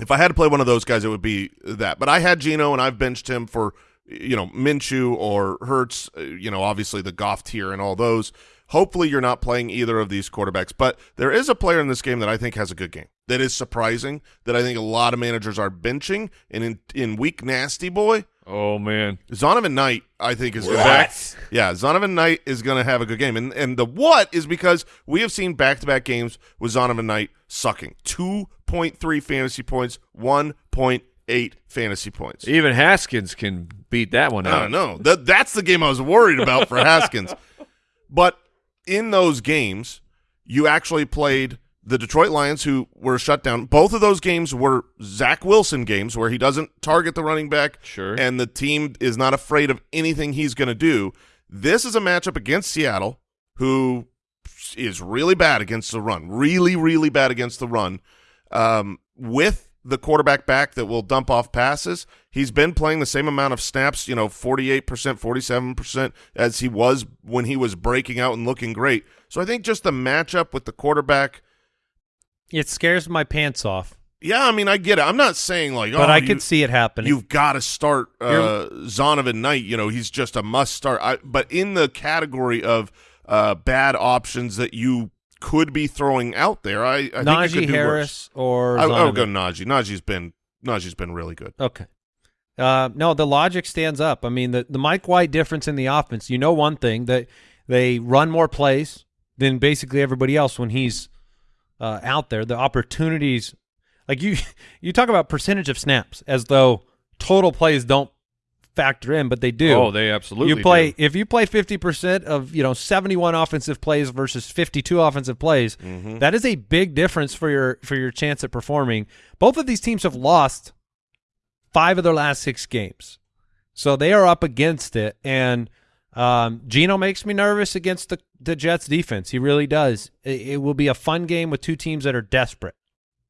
If I had to play one of those guys, it would be that. But I had Geno, and I've benched him for you know Minshew or Hurts. uh, You know, obviously the Goff tier and all those. Hopefully, you're not playing either of these quarterbacks. But there is a player in this game that I think has a good game. That is surprising. That I think a lot of managers are benching. And in in week nasty boy, Oh man. Zonovan Knight, I think is going What? yeah, Zonovan Knight is going to have a good game, and and the what is because we have seen back to back games with Zonovan Knight sucking two point three fantasy points, one point eight fantasy points. Even Haskins can beat that one I don't know. That that's the game I was worried about for Haskins. But in those games, you actually played the Detroit Lions, who were shut down. Both of those games were Zach Wilson games where he doesn't target the running back, Sure. and the team is not afraid of anything he's going to do. This is a matchup against Seattle, who is really bad against the run, really, really bad against the run. Um, with the quarterback back that will dump off passes, he's been playing the same amount of snaps, you know, 48%, 47% as he was when he was breaking out and looking great. So I think just the matchup with the quarterback, it scares my pants off. yeah, I mean, I get it. I'm not saying like, But oh, I could see it happening. You've got to start uh, Zonovan Knight. You know, he's just a must start. I, but in the category of uh, bad options that you could be throwing out there, I, I think Najee could do Harris or. I, I would go Najee. Najee's been Najee's been really good. Okay. Uh, no, the logic stands up. I mean, the, the Mike White difference in the offense, you know one thing, that they run more plays than basically everybody else when he's uh, out there. The opportunities, like you, you talk about percentage of snaps as though total plays don't factor in, but they do. Oh, they absolutely you play do. if you play 50% of you know 71 offensive plays versus 52 offensive plays Mm-hmm. that is a big difference for your for your chance at performing both of these teams have lost five of their last six games so they are up against it and um, Geno makes me nervous against the, the Jets defense he really does it, it will be a fun game with two teams that are desperate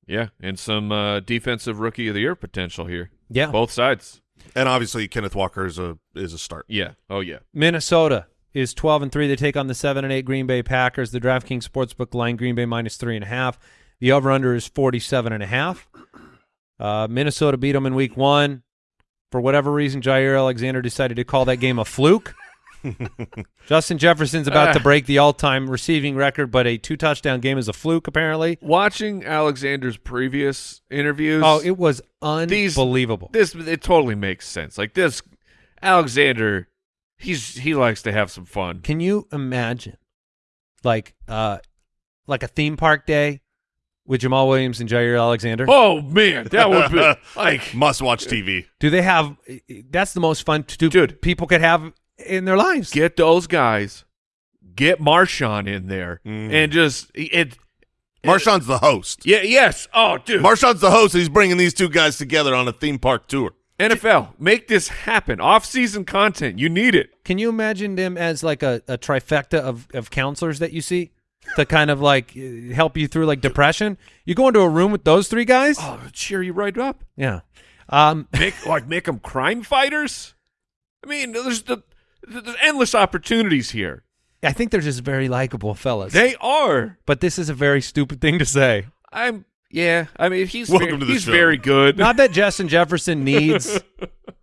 Yeah, and some uh, defensive rookie of the year potential here. yeah Both sides. And obviously, Kenneth Walker is a is a start. Yeah. Oh yeah. Minnesota is 12 and 3. They take on the 7 and 8 Green Bay Packers. The DraftKings Sportsbook line, Green Bay minus 3.5. The over under is 47.5. Uh, Minnesota beat them in week one. For whatever reason, Jaire Alexander decided to call that game a fluke. Justin Jefferson's about to break the all time receiving record, but a two touchdown game is a fluke, apparently. Watching Alexander's previous interviews. Oh, it was These- unbelievable. this it totally makes sense. Like this, Alexander, he's he likes to have some fun. Can you imagine, like, uh, like a theme park day with Jamaal Williams and Jaire Alexander? Oh man, that would be like Must watch TV. Do they have? That's the most fun to Dude. people could have in their lives. get those guys, get Marshawn in there, Mm. and just it. Marshawn's the host. Yeah. Yes. Oh, dude. Marshawn's the host. He's bringing these two guys together on a theme park tour. NFL, make this happen. Off-season content, you need it. Can you imagine them as like a, a trifecta of, of counselors that you see to kind of like help you through like depression? You go into a room with those three guys. Oh, cheer you right up. Yeah. Um, Make like make them crime fighters. I mean, there's the there's endless opportunities here. I think they're just very likable fellas. They are. but this is a very stupid thing to say. I'm. Yeah. I mean, he's Welcome very, to the he's show. very good. Not that Justin Jefferson needs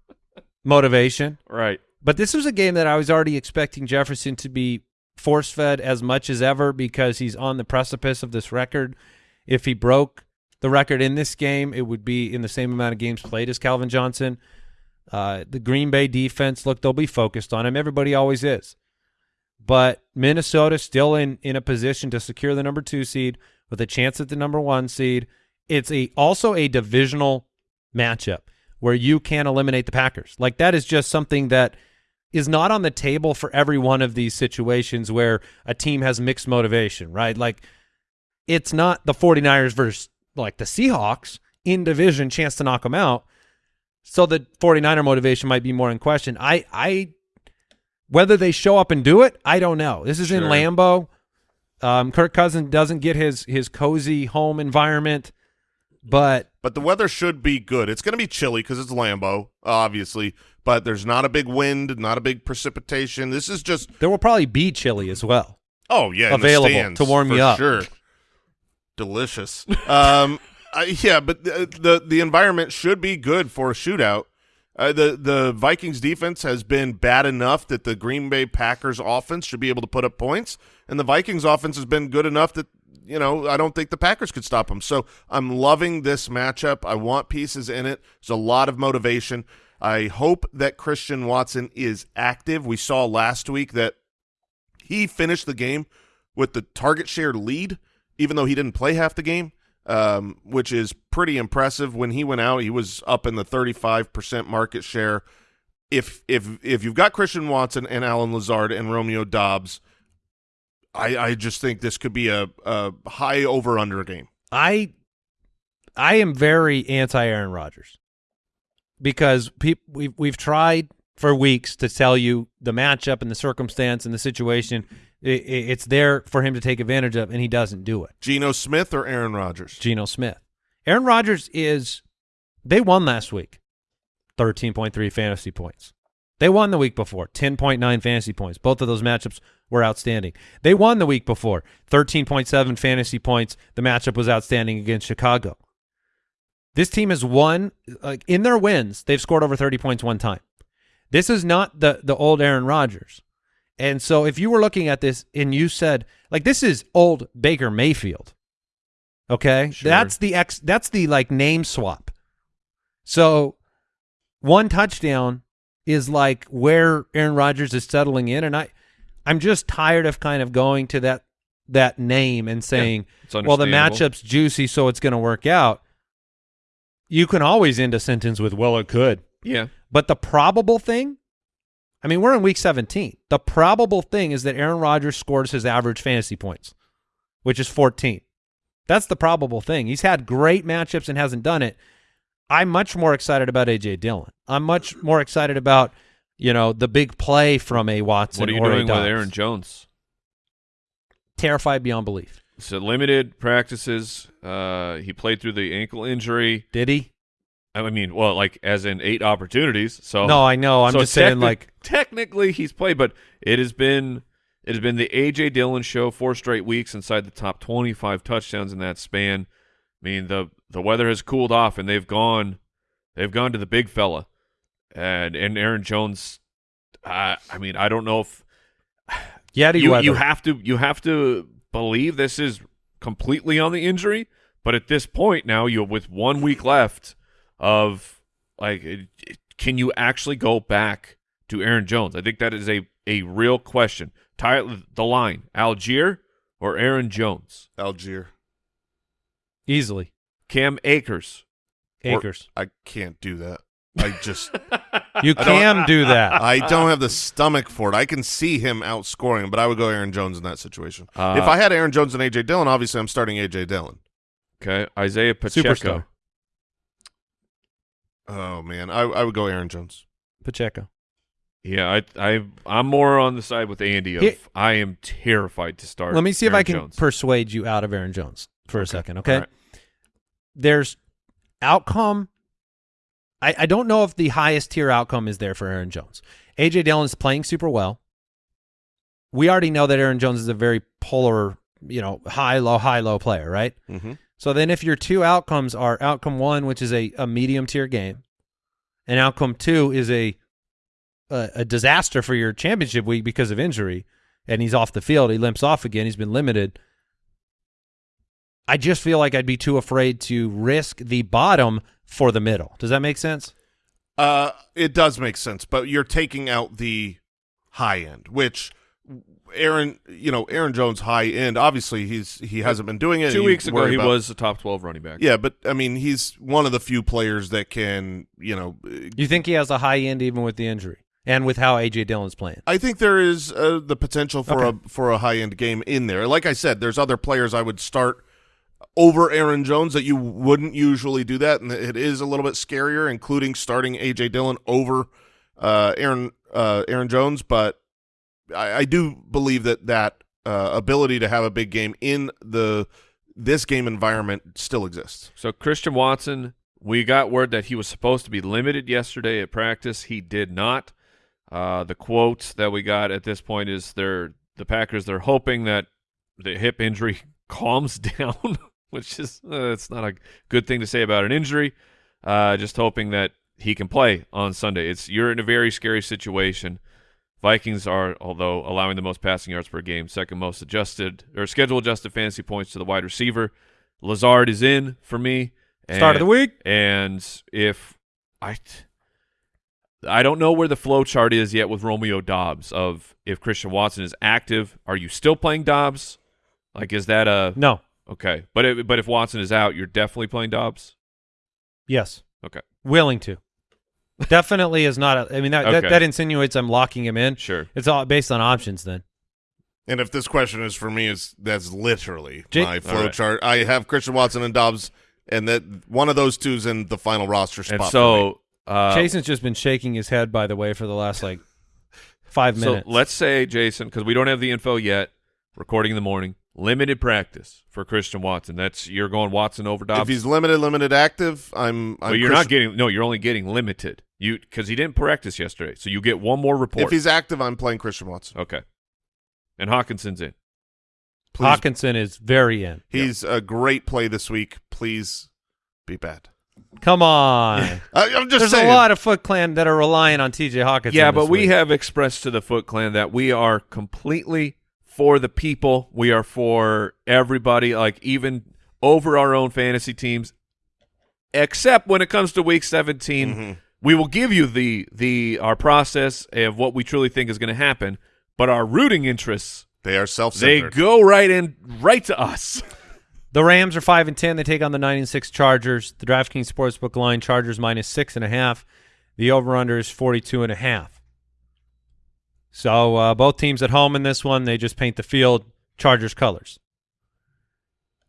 motivation, right. but this was a game that I was already expecting Jefferson to be force fed as much as ever because he's on the precipice of this record. If he broke the record in this game, it would be in the same amount of games played as Calvin Johnson. Uh, the Green Bay defense, look, they'll be focused on him. Everybody always is. But Minnesota still in in a position to secure the number two seed with a chance at the number one seed. It's a also a divisional matchup where you can eliminate the Packers. Like that is just something that is not on the table for every one of these situations where a team has mixed motivation, right? Like it's not the 49ers versus like the Seahawks in division chance to knock them out. So the 49er motivation might be more in question. I I whether they show up and do it, I don't know. This is in Sure. Lambeau. Um, Kirk Cousins doesn't get his his cozy home environment, but But the weather should be good. It's going to be chilly because it's Lambeau, obviously. But there's not a big wind, not a big precipitation. This is just there will probably be chilly as well. oh yeah, Available stands, to warm you up. Sure, delicious. um, I, yeah, but the, the the environment should be good for a shootout. Uh, the the Vikings defense has been bad enough that the Green Bay Packers offense should be able to put up points, and the Vikings offense has been good enough that you know I don't think the Packers could stop them. So I'm loving this matchup. I want pieces in it. There's a lot of motivation. I hope that Christian Watson is active. We saw last week that he finished the game with the target share lead, even though he didn't play half the game, um, which is pretty impressive. When he went out, he was up in the 35% market share. If if if you've got Christian Watson and Allen Lazard and Romeo Doubs, I, I just think this could be a, a high over under game. I I am very anti Aaron Rodgers because peop, we've we've tried for weeks to tell you the matchup and the circumstance and the situation. I i it's there for him to take advantage of, and he doesn't do it. Geno Smith or Aaron Rodgers? Geno Smith, Aaron Rodgers is. They won last week, thirteen point three fantasy points. They won the week before, ten point nine fantasy points. Both of those matchups were outstanding. They won the week before, thirteen point seven fantasy points. The matchup was outstanding against Chicago. This team has won like in their wins. They've scored over thirty points one time. This is not the the old Aaron Rodgers. And so if you were looking at this and you said like this is old Baker Mayfield. Okay? Sure. That's the ex that's the like name swap. So one touchdown is like where Aaron Rodgers is settling in and I I'm just tired of kind of going to that that name and saying, it's well the matchup's juicy so it's going to work out. You can always end a sentence with well it could. Yeah. But the probable thing, I mean, we're in week 17. The probable thing is that Aaron Rodgers scores his average fantasy points, which is 14. That's the probable thing. He's had great matchups and hasn't done it. I'm much more excited about AJ Dillon. I'm much more excited about, you know, the big play from a Watson What are you doing with Aaron Jones? Terrified beyond belief. So limited practices. Uh, he played through the ankle injury. Did he? I mean, well, like as in eight opportunities. So no, I know. I'm so just saying, like, technically he's played, but it has been it has been the AJ Dillon show four straight weeks inside the top 25 touchdowns in that span. I mean the the weather has cooled off and they've gone they've gone to the big fella, and and Aaron Jones. I I mean I don't know if Yeti you weather. you have to you have to believe this is completely on the injury, but at this point now you with one week left of like it- it- can you actually go back to Aaron Jones? I think that is a a real question. Tie the line, Allgeier or Aaron Jones? Allgeier. Easily. Cam Akers. Or- Acres. I can't do that. I just You don't- can do that. I don't have the stomach for it. I can see him outscoring, but I would go Aaron Jones in that situation. Uh, if I had Aaron Jones and AJ Dillon, obviously I'm starting AJ Dillon. Okay, Isaiah Pacheco. Superstar. Oh man, I, I would go Aaron Jones. Pacheco. Yeah, I I I'm more on the side with Andy of Here- I am terrified to start. Let me see if Aaron I can Jones. persuade you out of Aaron Jones for a second, okay? All right. There's outcome. I, I don't know if the highest tier outcome is there for Aaron Jones. AJ Dillon's playing super well. We already know that Aaron Jones is a very polar, you know, high, low, high, low player, right? Mm-hmm. So then if your two outcomes are outcome one, which is a, a medium tier game, and outcome two is a, a a disaster for your championship week because of injury, and he's off the field, he limps off again, he's been limited. I just feel like I'd be too afraid to risk the bottom for the middle. Does that make sense? Uh, it does make sense, but you're taking out the high end, which Aaron, you know, Aaron Jones high end. Obviously, he's he hasn't been doing it. Two weeks ago, worry he about- was a top 12 running back. Yeah, but I mean, he's one of the few players that can, you know, You think he has a high end even with the injury and with how AJ Dillon's playing? I think there is uh, the potential for Okay. a for a high end game in there. Like I said, there's other players I would start over Aaron Jones that you wouldn't usually do that, and it is a little bit scarier, including starting AJ Dillon over uh, Aaron uh, Aaron Jones. But I, I do believe that that uh, ability to have a big game in the this game environment still exists. So Christian Watson, we got word that he was supposed to be limited yesterday at practice. He did not. Uh, the quote that we got at this point is they're the Packers. They're hoping that the hip injury calms down, which is uh, it's not a good thing to say about an injury. Uh, just hoping that he can play on Sunday. It's you're in a very scary situation. Vikings are, although allowing the most passing yards per game, second most adjusted or schedule adjusted fantasy points to the wide receiver. Lazard is in for me. And, Start of the week. And if I, I don't know where the flow chart is yet with Romeo Doubs. Of if Christian Watson is active, are you still playing Doubs? Like, is that a No. okay? But if, but if Watson is out, you're definitely playing Doubs. Yes. Okay, Willing to. Definitely is not. A, I mean that, that Okay. that insinuates I'm locking him in. sure. It's all based on options then. And if this question is for me, is that's literally Jake- my flow All right. chart. I have Christian Watson and Doubs, and that one of those two's in the final roster spot. And for me. so, uh, Jason's just been shaking his head by the way for the last like five so minutes. let's say Jason, because we don't have the info yet. Recording in the morning, limited practice for Christian Watson. That's you're going Watson over Doubs. if he's limited, limited active, I'm. I'm but you're not getting no. You're only getting limited. You because he didn't practice yesterday, so you get one more report. If he's active, I'm playing Christian Watson. okay, and Hockenson's in. Please, Hockenson is very in. he's a great play this week. Please be bad. Come on. I, I'm just There's saying. a lot of Foot Clan that are relying on TJ Hockenson. Yeah, this but we week. have expressed to the Foot Clan that we are completely for the people. We are for everybody, like even over our own fantasy teams. Except when it comes to week 17, Mhm. we will give you the the our process of what we truly think is going to happen, but our rooting interests They are they self-centered. go right in right to us. The Rams are five and ten. They take on the nine and six Chargers. The DraftKings Sportsbook line: Chargers minus six and a half. The over/under is forty-two and a half. So uh, both teams at home in this one. They just paint the field Chargers colors.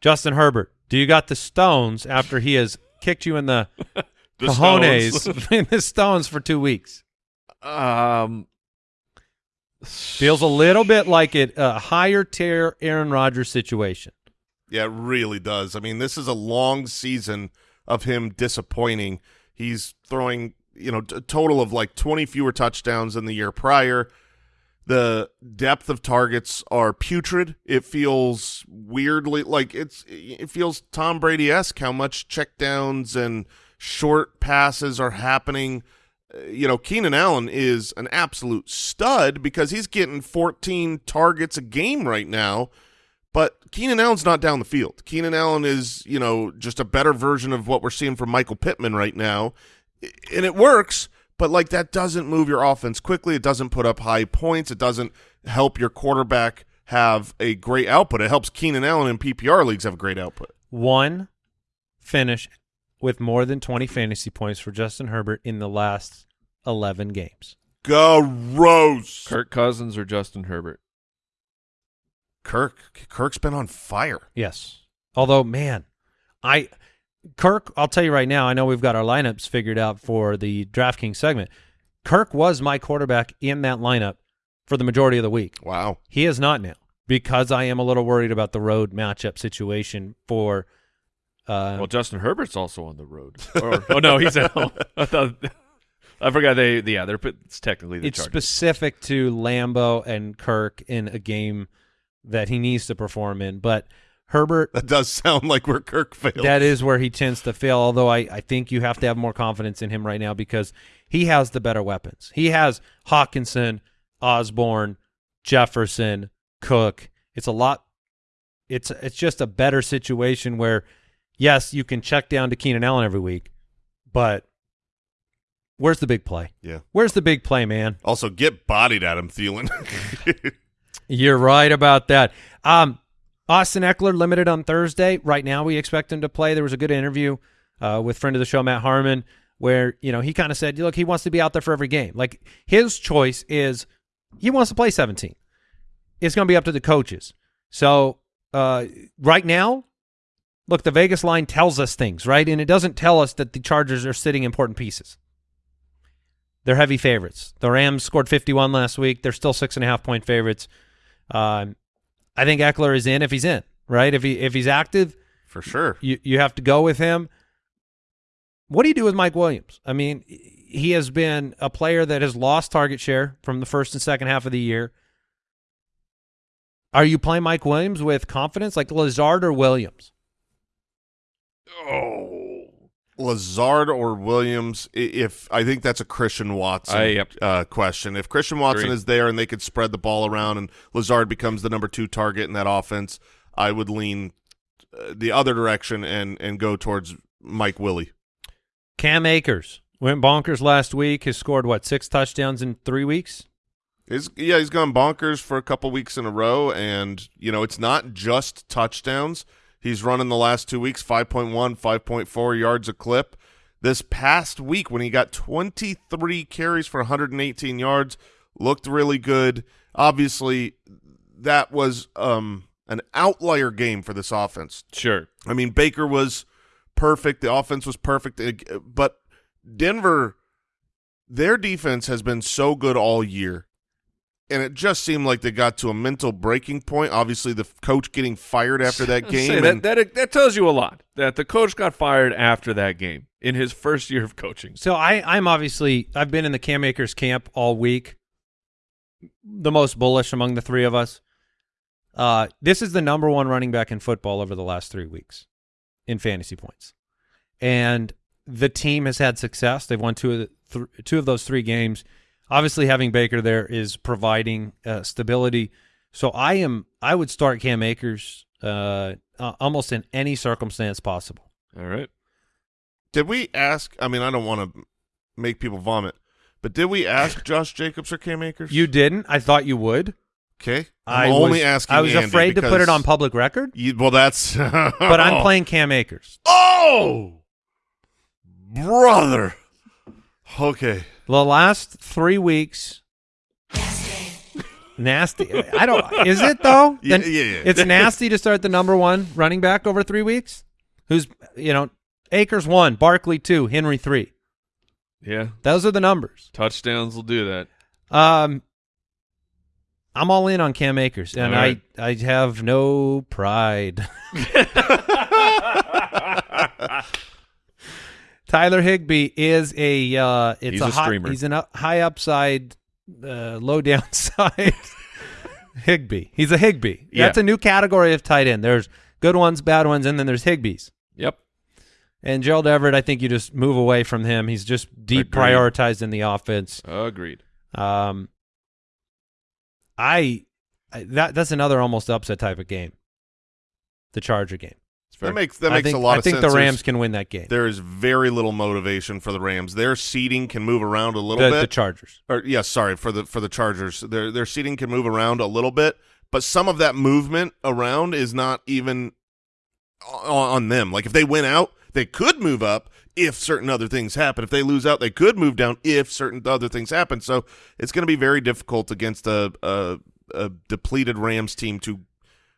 Justin Herbert, do you got the stones after he has kicked you in the, The cojones Stones. in the stones for two weeks? um, Feels a little bit like it a higher tier Aaron Rodgers situation. Yeah, it really does. I mean, this is a long season of him disappointing. He's throwing, you know, a total of like 20 fewer touchdowns than the year prior. The depth of targets are putrid. It feels weirdly like it's it feels Tom Brady-esque how much checkdowns and short passes are happening. Uh, You know, Keenan Allen is an absolute stud because he's getting 14 targets a game right now. But Keenan Allen's not down the field. Keenan Allen is, you know, just a better version of what we're seeing from Michael Pittman right now. And it works, but like that doesn't move your offense quickly. It doesn't put up high points. It doesn't help your quarterback have a great output. It helps Keenan Allen in PPR leagues have a great output. one finish with more than 20 fantasy points for Justin Herbert in the last 11 games. Gross. Kirk Cousins or Justin Herbert. Kirk. Kirk's been on fire. Yes. Although, man, I Kirk, I'll tell you right now, I know we've got our lineups figured out for the DraftKings segment. Kirk was my quarterback in that lineup for the majority of the week. Wow. He is not now because I am a little worried about the road matchup situation for uh, Well, Justin Herbert's also on the road. Or, oh no, he's at home. I thought I forgot they. Yeah, they're it's technically the it's Chargers. specific to Lambeau and Kirk in a game that he needs to perform in. But Herbert, That does sound like where Kirk failed. that is where he tends to fail. Although I, I think you have to have more confidence in him right now because he has the better weapons. He has Hockenson, Osborne, Jefferson, Cook. It's a lot it's it's just a better situation where yes, you can check down to Keenan Allen every week, but where's the big play? Yeah. Where's the big play, man? Also, get bodied at him, Thielen. You're right about that. Um, Austin Ekeler limited on Thursday. Right now, we expect him to play. There was a good interview uh, with friend of the show Matt Harmon where you know he kind of said, "Look, he wants to be out there for every game. Like his choice is he wants to play 17. It's going to be up to the coaches. So uh, right now, look, the Vegas line tells us things, right? And it doesn't tell us that the Chargers are sitting important pieces. They're heavy favorites. The Rams scored 51 last week. They're still six and a half point favorites. Um, I think Ekeler is in if he's in, right? If he if he's active, For sure. you you have to go with him. What do you do with Mike Williams? I mean, he has been a player that has lost target share from the first and second half of the year. Are you playing Mike Williams with confidence, like Lazard or Williams? Oh. Lazard or Williams? If I think that's a Christian Watson I- yep. uh, question. If Christian Watson Agreed. is there and they could spread the ball around and Lazard becomes the number two target in that offense, I would lean uh, the other direction and and go towards Mike Willie. Cam Akers went bonkers last week. Has scored what six touchdowns in three weeks? He's, yeah, he's gone bonkers for a couple weeks in a row, and you know it's not just touchdowns. He's running the last two weeks 5.1, 5.4 yards a clip. This past week, when he got 23 carries for 118 yards, looked really good. Obviously, that was um, an outlier game for this offense. Sure. I mean, Baker was perfect. The offense was perfect. But Denver, their defense has been so good all year. And it just seemed like they got to a mental breaking point. Obviously, the coach getting fired after that Say, game. that, that that tells you a lot. That the coach got fired after that game in his first year of coaching. So I, I'm obviously I've been in the Cam Akers camp all week. The most bullish among the three of us. Uh, this is the number one running back in football over the last three weeks in fantasy points, and the team has had success. They've won two of the th- two of those three games. Obviously, having Baker there is providing uh, stability. So I am I would start Cam Akers uh, uh, almost in any circumstance possible. All right. did we ask? I mean, I don't want to make people vomit, but did we ask Josh Jacobs or Cam Akers? You didn't. I thought you would. okay? I I'm only was, asking. I was Andy afraid to put it on public record, You, well, that's. but Oh. I'm playing Cam Akers. Oh, brother. Okay. The last three weeks, nasty. I don't. Is it though? Yeah, yeah, yeah. It's nasty to start the number one running back over three weeks. Who's you know, Akers one, Barkley two, Henry three. Yeah. Those are the numbers. Touchdowns will do that. Um, I'm all in on Cam Akers, and right. I I have no pride. Tyler Higbee is a uh, it's He's a, a high, streamer. he's an up, high upside, uh, low downside. Higbee, he's a Higbee. Yeah. That's a new category of tight end. There's good ones, bad ones, and then there's Higbee's. Yep. And Gerald Everett, I think you just move away from him. He's just deep Agreed. prioritized in the offense. Agreed. Um, I, I that that's another almost upset type of game. The Charger game. It's fair. That makes that I makes think, a lot I of think sense. the There's- Rams can win that game. There is very little motivation for the Rams. Their seating can move around a little The, bit. the Chargers. or yeah, sorry for the for the Chargers. Their their seating can move around a little bit, but some of that movement around is not even on, on them. Like if they win out, they could move up if certain other things happen. If they lose out, they could move down if certain other things happen. So it's going to be very difficult against a, a a depleted Rams team to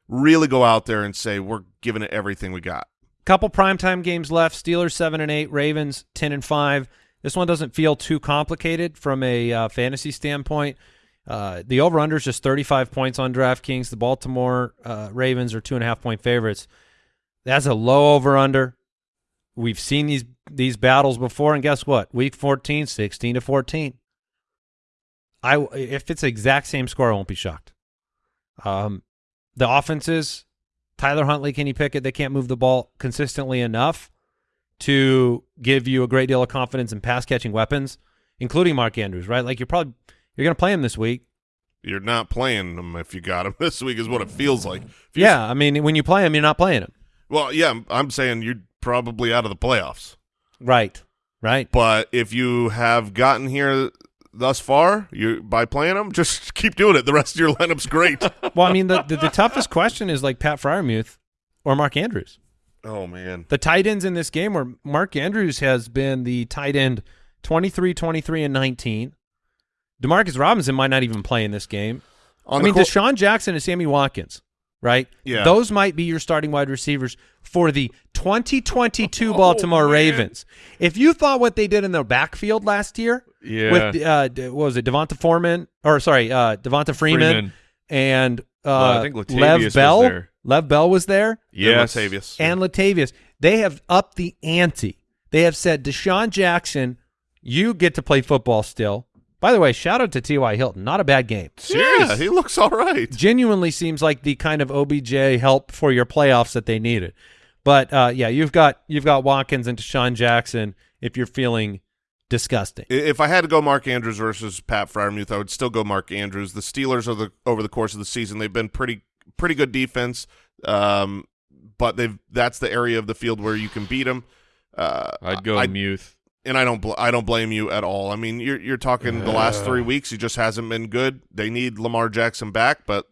really go out there and say we're giving it everything we got. Couple primetime games left. Steelers seven and eight. Ravens ten and five. This one doesn't feel too complicated from a uh, fantasy standpoint. Uh, the over under is just 35 points on DraftKings. The Baltimore uh, Ravens are two and a half point favorites. That's a low over under. We've seen these these battles before, and guess what? Week 14, 16 to 14. I if it's the exact same score, I won't be shocked. Um, the offenses, Tyler Huntley, Kenny Pickett, they can't move the ball consistently enough to give you a great deal of confidence in pass catching weapons, including Mark Andrews. Right? Like you're probably you're going to play him this week. You're not playing him if you got him this week, is what it feels like. Yeah, I mean, when you play him, you're not playing him. Well, yeah, I'm, I'm saying you're probably out of the playoffs. Right. Right. But if you have gotten here thus far, you by playing them, just keep doing it. The rest of your lineup's great. Well, I mean, the, the the toughest question is like Pat Freiermuth or Mark Andrews. oh man. The tight ends in this game where Mark Andrews has been the tight end 23, 23, and 19. Demarcus Robinson might not even play in this game. On I mean, DeSean Jackson and Sammy Watkins, right? Yeah. Those might be your starting wide receivers for the 2022 Oh, Baltimore man. Ravens. If you thought what they did in their backfield last year Yeah. with, uh, what was it, Devonta Foreman, or sorry, uh, Devonta Freeman, Freeman. and uh, Uh, I think Latavius Lev was Bell. there. Lev Bell was there yes. Latavius. and Latavius. They have upped the ante. They have said, DeSean Jackson, you get to play football still. By the way, shout out to T.Y. Hilton. Not a bad game. yeah, he looks all right. Genuinely seems like the kind of OBJ help for your playoffs that they needed. But uh, yeah, you've got you've got Watkins and DeSean Jackson if you're feeling disgusting. If I had to go Mark Andrews versus Pat Freiermuth, I would still go Mark Andrews. The Steelers are the over the course of the season they've been pretty pretty good defense, um, but they've that's the area of the field where you can beat them. Uh, I'd go I, Muth. and I don't bl- I don't blame you at all. I mean, you're you're talking the last three weeks. He just hasn't been good. They need Lamar Jackson back, but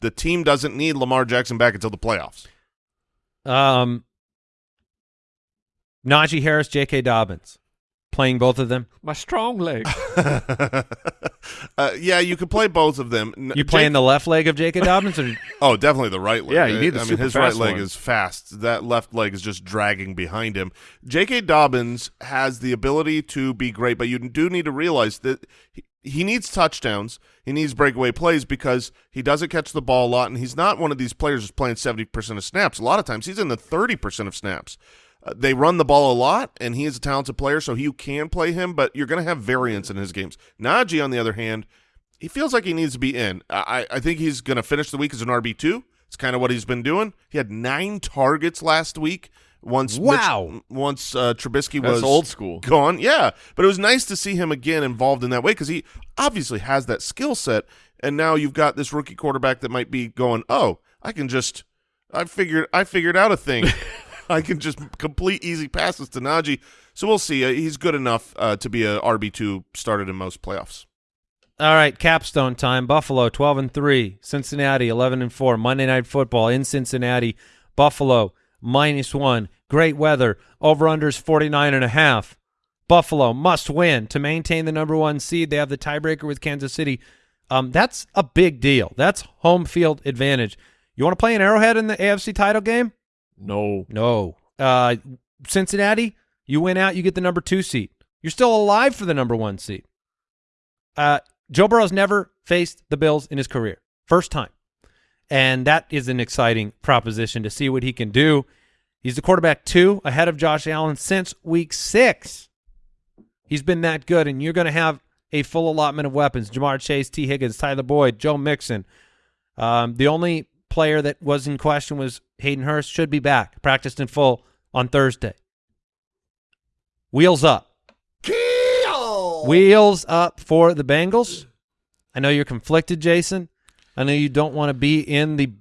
the team doesn't need Lamar Jackson back until the playoffs. Um, Najee Harris, J.K. Dobbins, playing both of them. My strong leg. uh, yeah, you could play both of them. N- You Jake- playing the left leg of J.K. Dobbins, or Oh, definitely the right leg. Yeah, you need the I mean, super his right leg one. is fast. That left leg is just dragging behind him. J.K. Dobbins has the ability to be great, but you do need to realize that he, he needs touchdowns. He needs breakaway plays because he doesn't catch the ball a lot, and he's not one of these players who's playing 70% of snaps. A lot of times he's in the 30% of snaps. Uh, they run the ball a lot, and he is a talented player, so you can play him, but you're going to have variance in his games. Najee, on the other hand, he feels like he needs to be in. I, I think he's going to finish the week as an RB two. It's kind of what he's been doing. He had nine targets last week. Once Mitch- Wow. once uh, Trubisky That's was old school. gone, yeah. But it was nice to see him again involved in that way because he obviously has that skill set. And now you've got this rookie quarterback that might be going, oh, I can just, I figured, I figured out a thing. I can just complete easy passes to Najee. So we'll see. Uh, he's good enough uh, to be a RB two started in most playoffs. All right, capstone time. Buffalo 12 and 3, Cincinnati 11 and 4. Monday Night Football in Cincinnati. Buffalo minus 1. Great weather. Over unders 49 and a half. Buffalo must win to maintain the number 1 seed. They have the tiebreaker with Kansas City. Um that's a big deal. That's home field advantage. You want to play an Arrowhead in the AFC title game? No. No. Uh Cincinnati, you win out, you get the number 2 seat. You're still alive for the number 1 seat. Uh, Joe Burrow's never faced the Bills in his career. First time. And that is an exciting proposition to see what he can do. He's the quarterback two ahead of Josh Allen since week six. He's been that good, and you're going to have a full allotment of weapons. Ja'Marr Chase, Tee Higgins, Tyler Boyd, Joe Mixon. Um, the only player that was in question was Hayden Hurst. Should be back. Practiced in full on Thursday. Wheels up. Wheels up for the Bengals. I know you're conflicted, Jason. I know you don't want to be in the,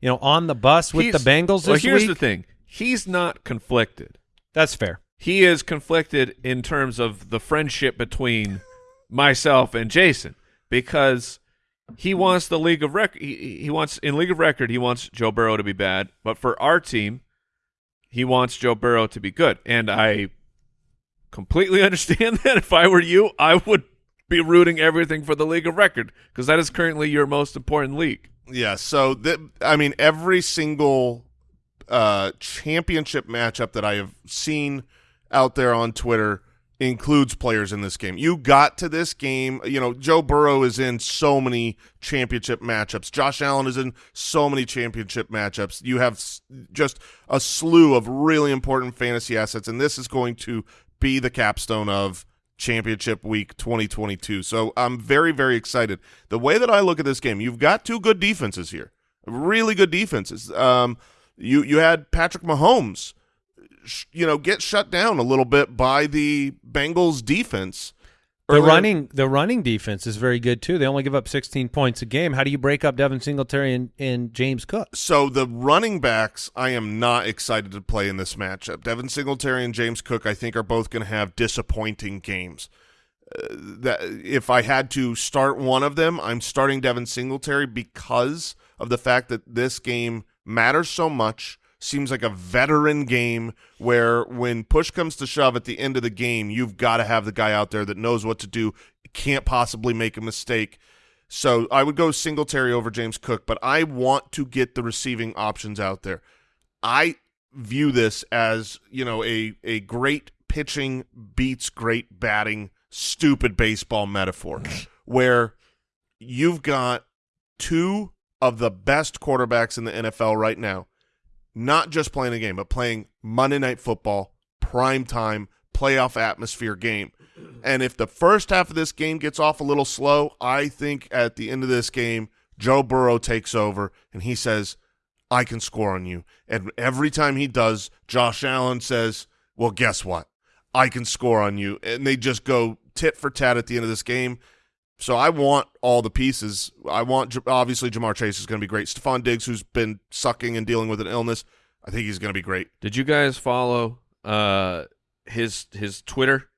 you know, on the bus with He's- the Bengals Well, here's week. the thing. He's not conflicted. That's fair. He is conflicted in terms of the friendship between myself and Jason because he wants the league of record. He, he wants in league of record. He wants Joe Burrow to be bad, but for our team, he wants Joe Burrow to be good. And I completely understand that. If I were you, I would be rooting everything for the league of record because that is currently your most important league. Yeah, so th- I mean, every single uh, championship matchup that I have seen out there on Twitter includes players in this game. You got to this game, you know, Joe Burrow is in so many championship matchups. Josh Allen is in so many championship matchups. You have just a slew of really important fantasy assets, and this is going to be the capstone of championship week 2022. So I'm very, very excited. The way that I look at this game, you've got two good defenses here, really good defenses. Um, you you had Patrick Mahomes, you know, get shut down a little bit by the Bengals defense The Earlier- running the running defense is very good too. They only give up 16 points a game. How do you break up Devin Singletary and, and James Cook? So the running backs, I am not excited to play in this matchup. Devin Singletary and James Cook, I think, are both going to have disappointing games. Uh, that if I had to start one of them, I'm starting Devin Singletary because of the fact that this game matters so much. Seems like a veteran game where when push comes to shove at the end of the game, you've got to have the guy out there that knows what to do, can't possibly make a mistake. So I would go Singletary over James Cook, but I want to get the receiving options out there. I view this as, you know, a a great pitching beats great batting, stupid baseball metaphor where you've got two of the best quarterbacks in the NFL right now, not just playing a game, but playing Monday night football, prime time, playoff atmosphere game. And if the first half of this game gets off a little slow, I think at the end of this game, Joe Burrow takes over and he says, I can score on you. And every time he does, Josh Allen says, Well, guess what? I can score on you. And they just go tit for tat at the end of this game. So I want all the pieces. I want obviously Ja'Marr Chase is going to be great. Stefon Diggs, who's been sucking and dealing with an illness, I think he's going to be great. Did you guys follow uh his his Twitter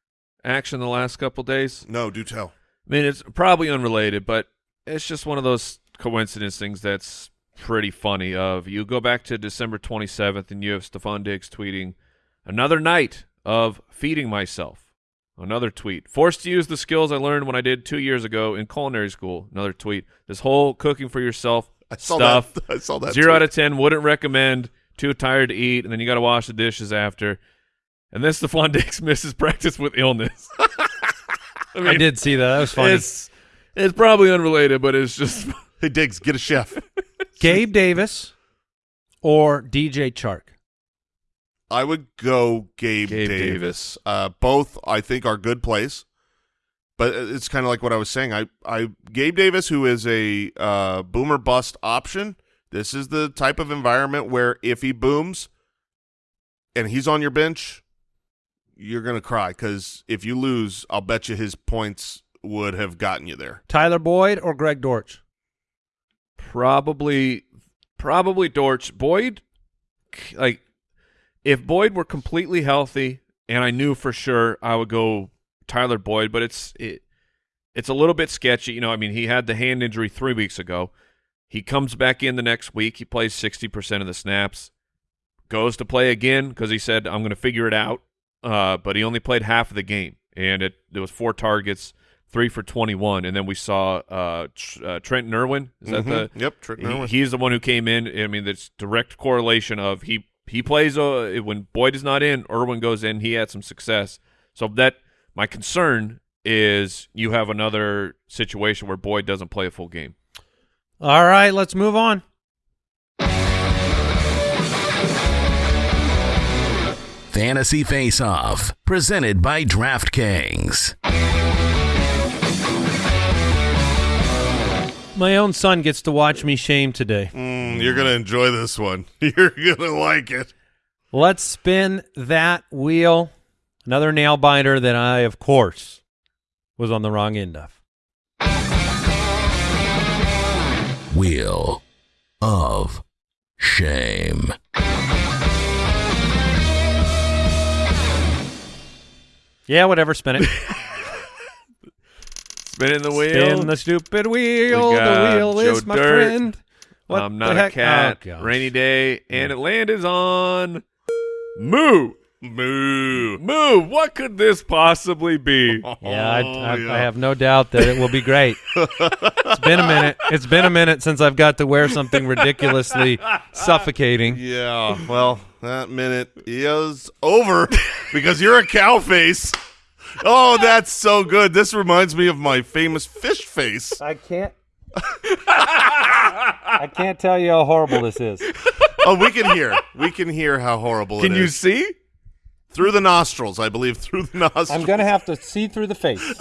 action the last couple days? No, do tell. I mean, it's probably unrelated, but it's just one of those coincidence things that's pretty funny. Of you go back to December 27th, and you have Stefon Diggs tweeting, "Another night of feeding myself." Another tweet. Forced to use the skills I learned when I did two years ago in culinary school. Another tweet. This whole cooking for yourself I saw stuff. that. I saw that. Zero tweet. out of ten. Wouldn't recommend. Too tired to eat, and then you got to wash the dishes after. And then Stefon Diggs misses practice with illness. I I did see that. That was funny. It's it's probably unrelated, but it's just Hey Diggs, get a chef. Gabe Davis or DJ Chark. I would go Gabe, Gabe Davis. Davis. Uh, both I think are good plays, but it's kind of like what I was saying. I, I Gabe Davis, who is a uh, boomer bust option. This is the type of environment where if he booms and he's on your bench, you're gonna cry because if you lose, I'll bet you his points would have gotten you there. Tyler Boyd or Greg Dortch. probably probably Dortch. Boyd, like if Boyd were completely healthy, and I knew for sure I would go Tyler Boyd, but it's it it's a little bit sketchy. You know, I mean, he had the hand injury three weeks ago. He comes back in the next week. He plays sixty percent of the snaps. Goes to play again because he said, "I'm going to figure it out." Uh, but he only played half of the game, and it there was four targets, three for twenty-one, and then we saw uh, Tr- uh, Trent Irwin. Is that the Mhm. yep? He, Irwin. he's the one who came in. I mean, that's direct correlation of he he plays uh, when Boyd is not in, Irwin goes in. He had some success. So that my concern is you have another situation where Boyd doesn't play a full game. All right, let's move on. Fantasy Face Off, presented by DraftKings. My own son gets to watch me shame today. Mm, you're gonna enjoy this one. You're gonna like it. Let's spin that wheel. Another nail biter that I, of course, was on the wrong end of. Wheel of Shame. Yeah, whatever. Spin it. Spinning the wheel. Spin the stupid wheel. We The wheel is Joe my Dirt. friend. What I'm the not a cat. Oh, rainy day, and it landed on Moo. Moo. Moo. What could this possibly be? Yeah, I, Oh, I, yeah. I have no doubt that it will be great. it's been a minute. It's been a minute since I've got to wear something ridiculously suffocating. Yeah, well, that minute is over because you're a cow face. Oh, that's so good. This reminds me of my famous fish face. I can't. I can't tell you how horrible this is. Oh, we can hear. We can hear how horrible it is. Can you see? Through the nostrils, I believe. Through the nostrils. I'm gonna have to see through the face.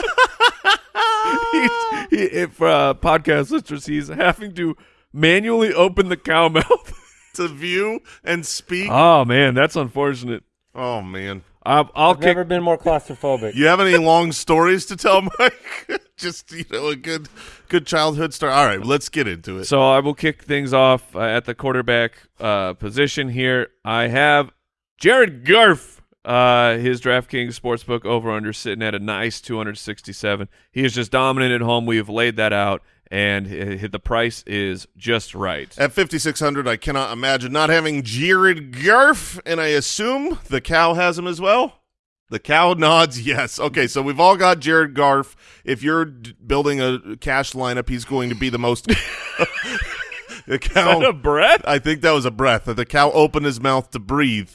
He's, he, if uh, podcast listeners, he's having to manually open the cow mouth. to view and speak. oh man, that's unfortunate. Oh man, Uh, I'll I've kick. never been more claustrophobic. you have any long stories to tell, Mike? Just you know, a good good childhood story. All right, let's get into it. So I will kick things off uh, at the quarterback uh, position here. I have Jared Goff. Uh, his DraftKings sportsbook over under sitting at a nice 267. He is just dominant at home. We have laid that out, and the price is just right. At 5,600, I cannot imagine not having Jared Goff, and I assume the cow has him as well. The cow nods yes. Okay, so we've all got Jared Goff. If you're d- building a cash lineup, he's going to be the most. the cow. of breath? I think that was a breath. The cow opened his mouth to breathe.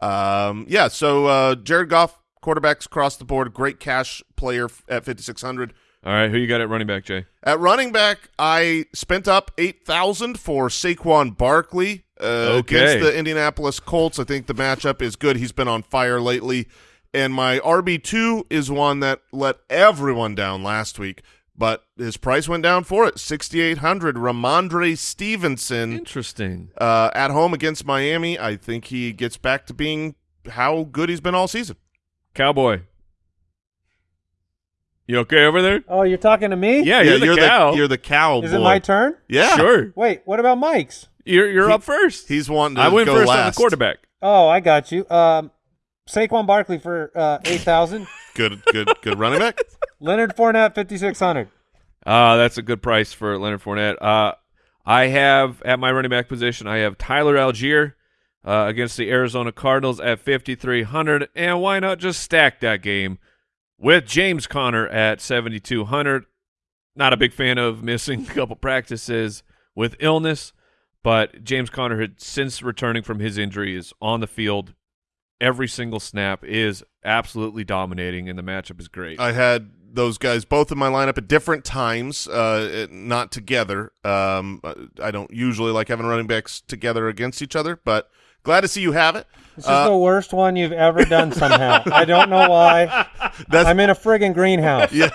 Um, yeah. So uh, Jared Goff, quarterbacks across the board, great cash player at 5,600. All right, who you got at running back, Jay? At running back, I spent up eight thousand for Saquon Barkley uh, Okay. against the Indianapolis Colts. I think the matchup is good. He's been on fire lately, and my RB two is one that let everyone down last week, but his price went down for it sixty eight hundred. Rhamondre Stevenson Interesting. uh, at home against Miami. I think he gets back to being how good he's been all season. Cowboy. You okay over there? Oh, you're talking to me? Yeah, you're, the you're cow. the you're the cow. Is boy. it my turn? Yeah, Sure. Wait, what about Mike's? You're you're He- up first. He's wanting to I went go first on the quarterback. Oh, I got you. Um, Saquon Barkley for uh, eight thousand. Good, good, good running back. Leonard Fournette fifty six hundred. Uh, that's a good price for Leonard Fournette. Uh, I have at my running back position, I have Tyler Allgeier uh, against the Arizona Cardinals at 5,300. And why not just stack that game with James Conner at 7,200? Not a big fan of missing a couple practices with illness, but James Conner had since returning from his injury is on the field every single snap is absolutely dominating and the matchup is great. I had those guys both in my lineup at different times, uh, not together. Um, I don't usually like having running backs together against each other, but glad to see you have it. This is Uh, the worst one you've ever done. Somehow, I don't know why. That's I'm in a friggin' greenhouse. yeah.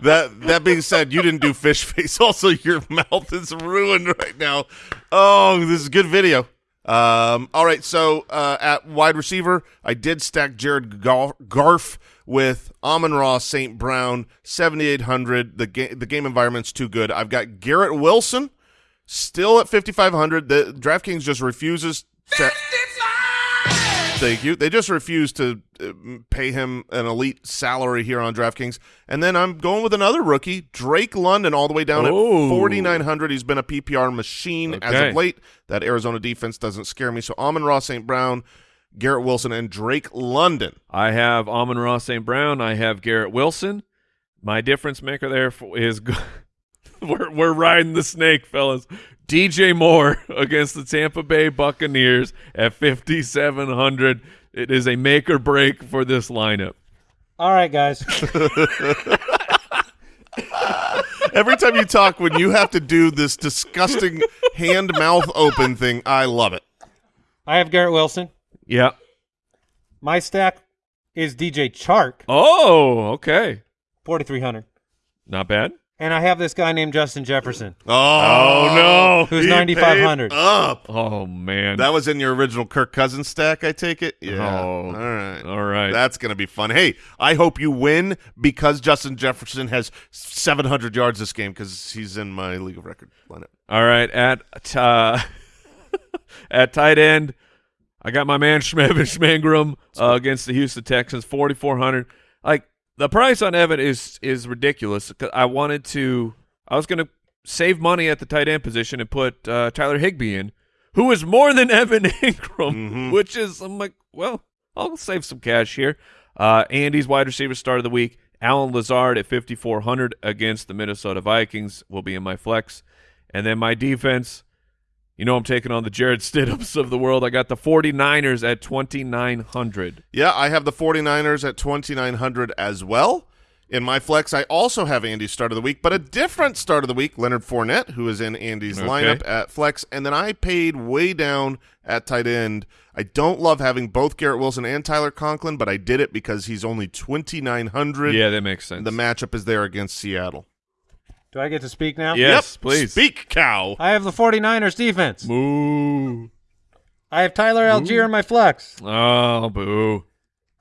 that that being said, you didn't do fish face. Also, your mouth is ruined right now. Oh, this is a good video. Um, all right, so uh, at wide receiver, I did stack Jared Goff with Amon-Ra, St. Brown, seventy eight hundred. The game the game environment's too good. I've got Garrett Wilson still at fifty five hundred. The DraftKings just refuses. Thank you. They just refuse to uh, pay him an elite salary here on DraftKings. And then I'm going with another rookie, Drake London, all the way down Oh. at 4,900. He's been a PPR machine as of late. That Arizona defense doesn't scare me. So Amon-Ra St. Brown, Garrett Wilson, and Drake London. I have Amon-Ra St. Brown. I have Garrett Wilson. My difference maker there for, is g- we're we're riding the snake, fellas. DJ Moore against the Tampa Bay Buccaneers at 5700. It is a make or break for this lineup. All right, guys. Every time you talk, when you have to do this disgusting hand mouth open thing, I love it. I have Garrett Wilson. Yeah. My stack is DJ Chark, Oh, okay. forty three hundred, Not bad. And I have this guy named Justin Jefferson, Oh, no. who's he ninety five hundred. Up. Oh man. That was in your original Kirk Cousins stack, I take it? Yeah. Oh, All right. all right. That's going to be fun. Hey, I hope you win because Justin Jefferson has 700 yards this game because he's in my league of record lineup. All right, at uh, at tight end, I got my man Schmevin Schmangram uh, against the Houston Texans, forty four hundred. Like the price on Evan is is ridiculous. I wanted to, I was going to save money at the tight end position and put uh, Tyler Higbee in, who is more than Evan Engram, which is I'm like, well, I'll save some cash here. Uh, Andy's wide receiver start of the week. Allen Lazard at 5,400 against the Minnesota Vikings will be in my flex. And then my defense, you know I'm taking on the Jarrett Stidhams of the world. I got the 49ers at 2,900. Yeah, I have the 49ers at 2,900 as well. In my flex, I also have Andy's start of the week, but a different start of the week, Leonard Fournette, who is in Andy's Okay. lineup at flex. And then I paid way down at tight end. I don't love having both Garrett Wilson and Tyler Conklin, but I did it because he's only 2,900. Yeah, that makes sense. The matchup is there against Seattle. Do I get to speak now? Yes, Yep. please. Speak, cow. I have the 49ers defense. Moo. I have Tyler Allgeier in my flex. Oh, boo.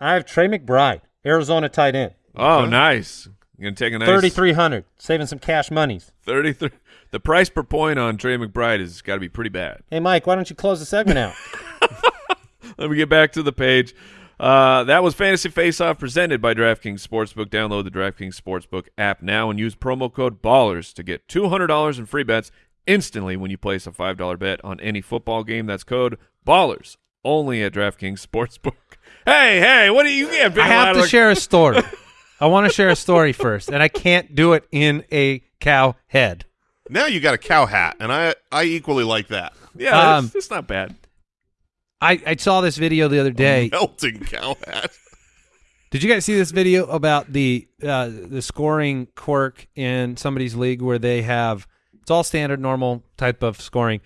I have Trey McBride, Arizona tight end. Oh, nice. You're gonna take a nice Thirty three hundred, saving some cash monies. 33. The price per point on Trey McBride has got to be pretty bad. Hey Mike, why don't you close the segment out? Let me get back to the page. Uh, that was Fantasy Face Off presented by DraftKings Sportsbook. Download the DraftKings Sportsbook app now and use promo code BALLERS to get $200 in free bets instantly when you place a $5 bet on any football game. That's code BALLERS only at DraftKings Sportsbook. Hey, hey, what do you get? I have to share a story. I want to share a story first, and I can't do it in a cow head. Now you got a cow hat, and I I equally like that. Yeah, Um, it's, it's not bad. I, I saw this video the other day. Melting cow hat. Did you guys see this video about the uh, the scoring quirk in somebody's league where they have it's all standard normal type of scoring,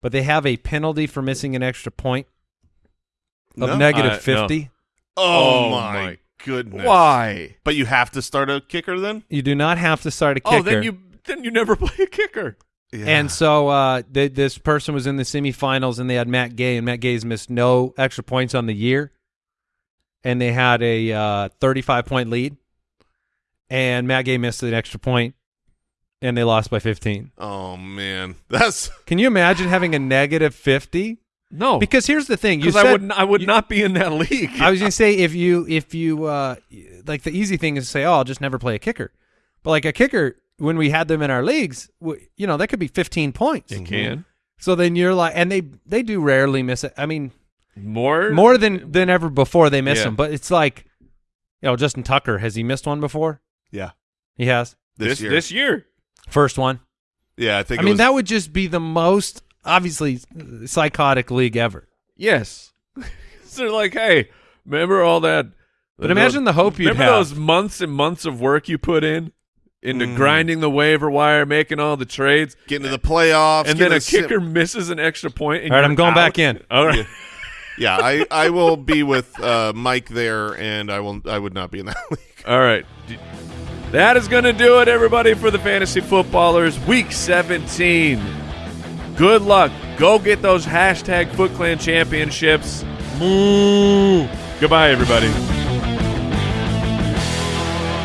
but they have a penalty for missing an extra point of No. negative Uh, no. fifty. Oh, Oh, my, my- goodness. Why? But you have to start a kicker then? You do not have to start a kicker. Oh, then you then you never play a kicker. Yeah. And so uh, th- this person was in the semifinals, and they had Matt Gay, and Matt Gay's missed no extra points on the year, and they had a uh, 35 point lead, and Matt Gay missed an extra point, and they lost by 15. oh man, that's Can you imagine having a negative 50? No, Because here's the thing: you said I would n- I would you- not be in that league. I was going to say if you if you uh, like the easy thing is to say, oh, I'll just never play a kicker, but like a kicker when we had them in our leagues, w- you know, that could be 15 points. you mm-hmm. can So then you're like, and they they do rarely miss it. I mean, more more than than ever before they miss Yeah. them. But it's like, you know, Justin Tucker has he missed one before? yeah. He has This, this year. this year. first one. yeah, I think. I it mean, was, that would just be the most obviously psychotic league ever. Yes, so they're like, hey, remember all that? But imagine the hope you'd remember have. those months and months of work you put in into Mm. grinding the waiver wire, making all the trades, getting to the playoffs, and then getting a sim- kicker misses an extra point. And All right, I'm going back in. All right. Yeah, I, I will be with uh, Mike there, and I will I would not be in that league. All right, that is going to do it, everybody, for the Fantasy Footballers Week 17. Good luck. Go get those hashtag Foot Clan championships. Moo. Goodbye, everybody.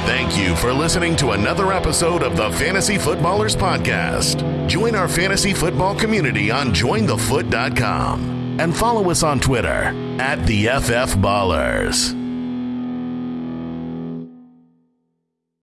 Thank you for listening to another episode of the Fantasy Footballers Podcast. Join our fantasy football community on jointhefoot.com and follow us on Twitter at the FF Ballers.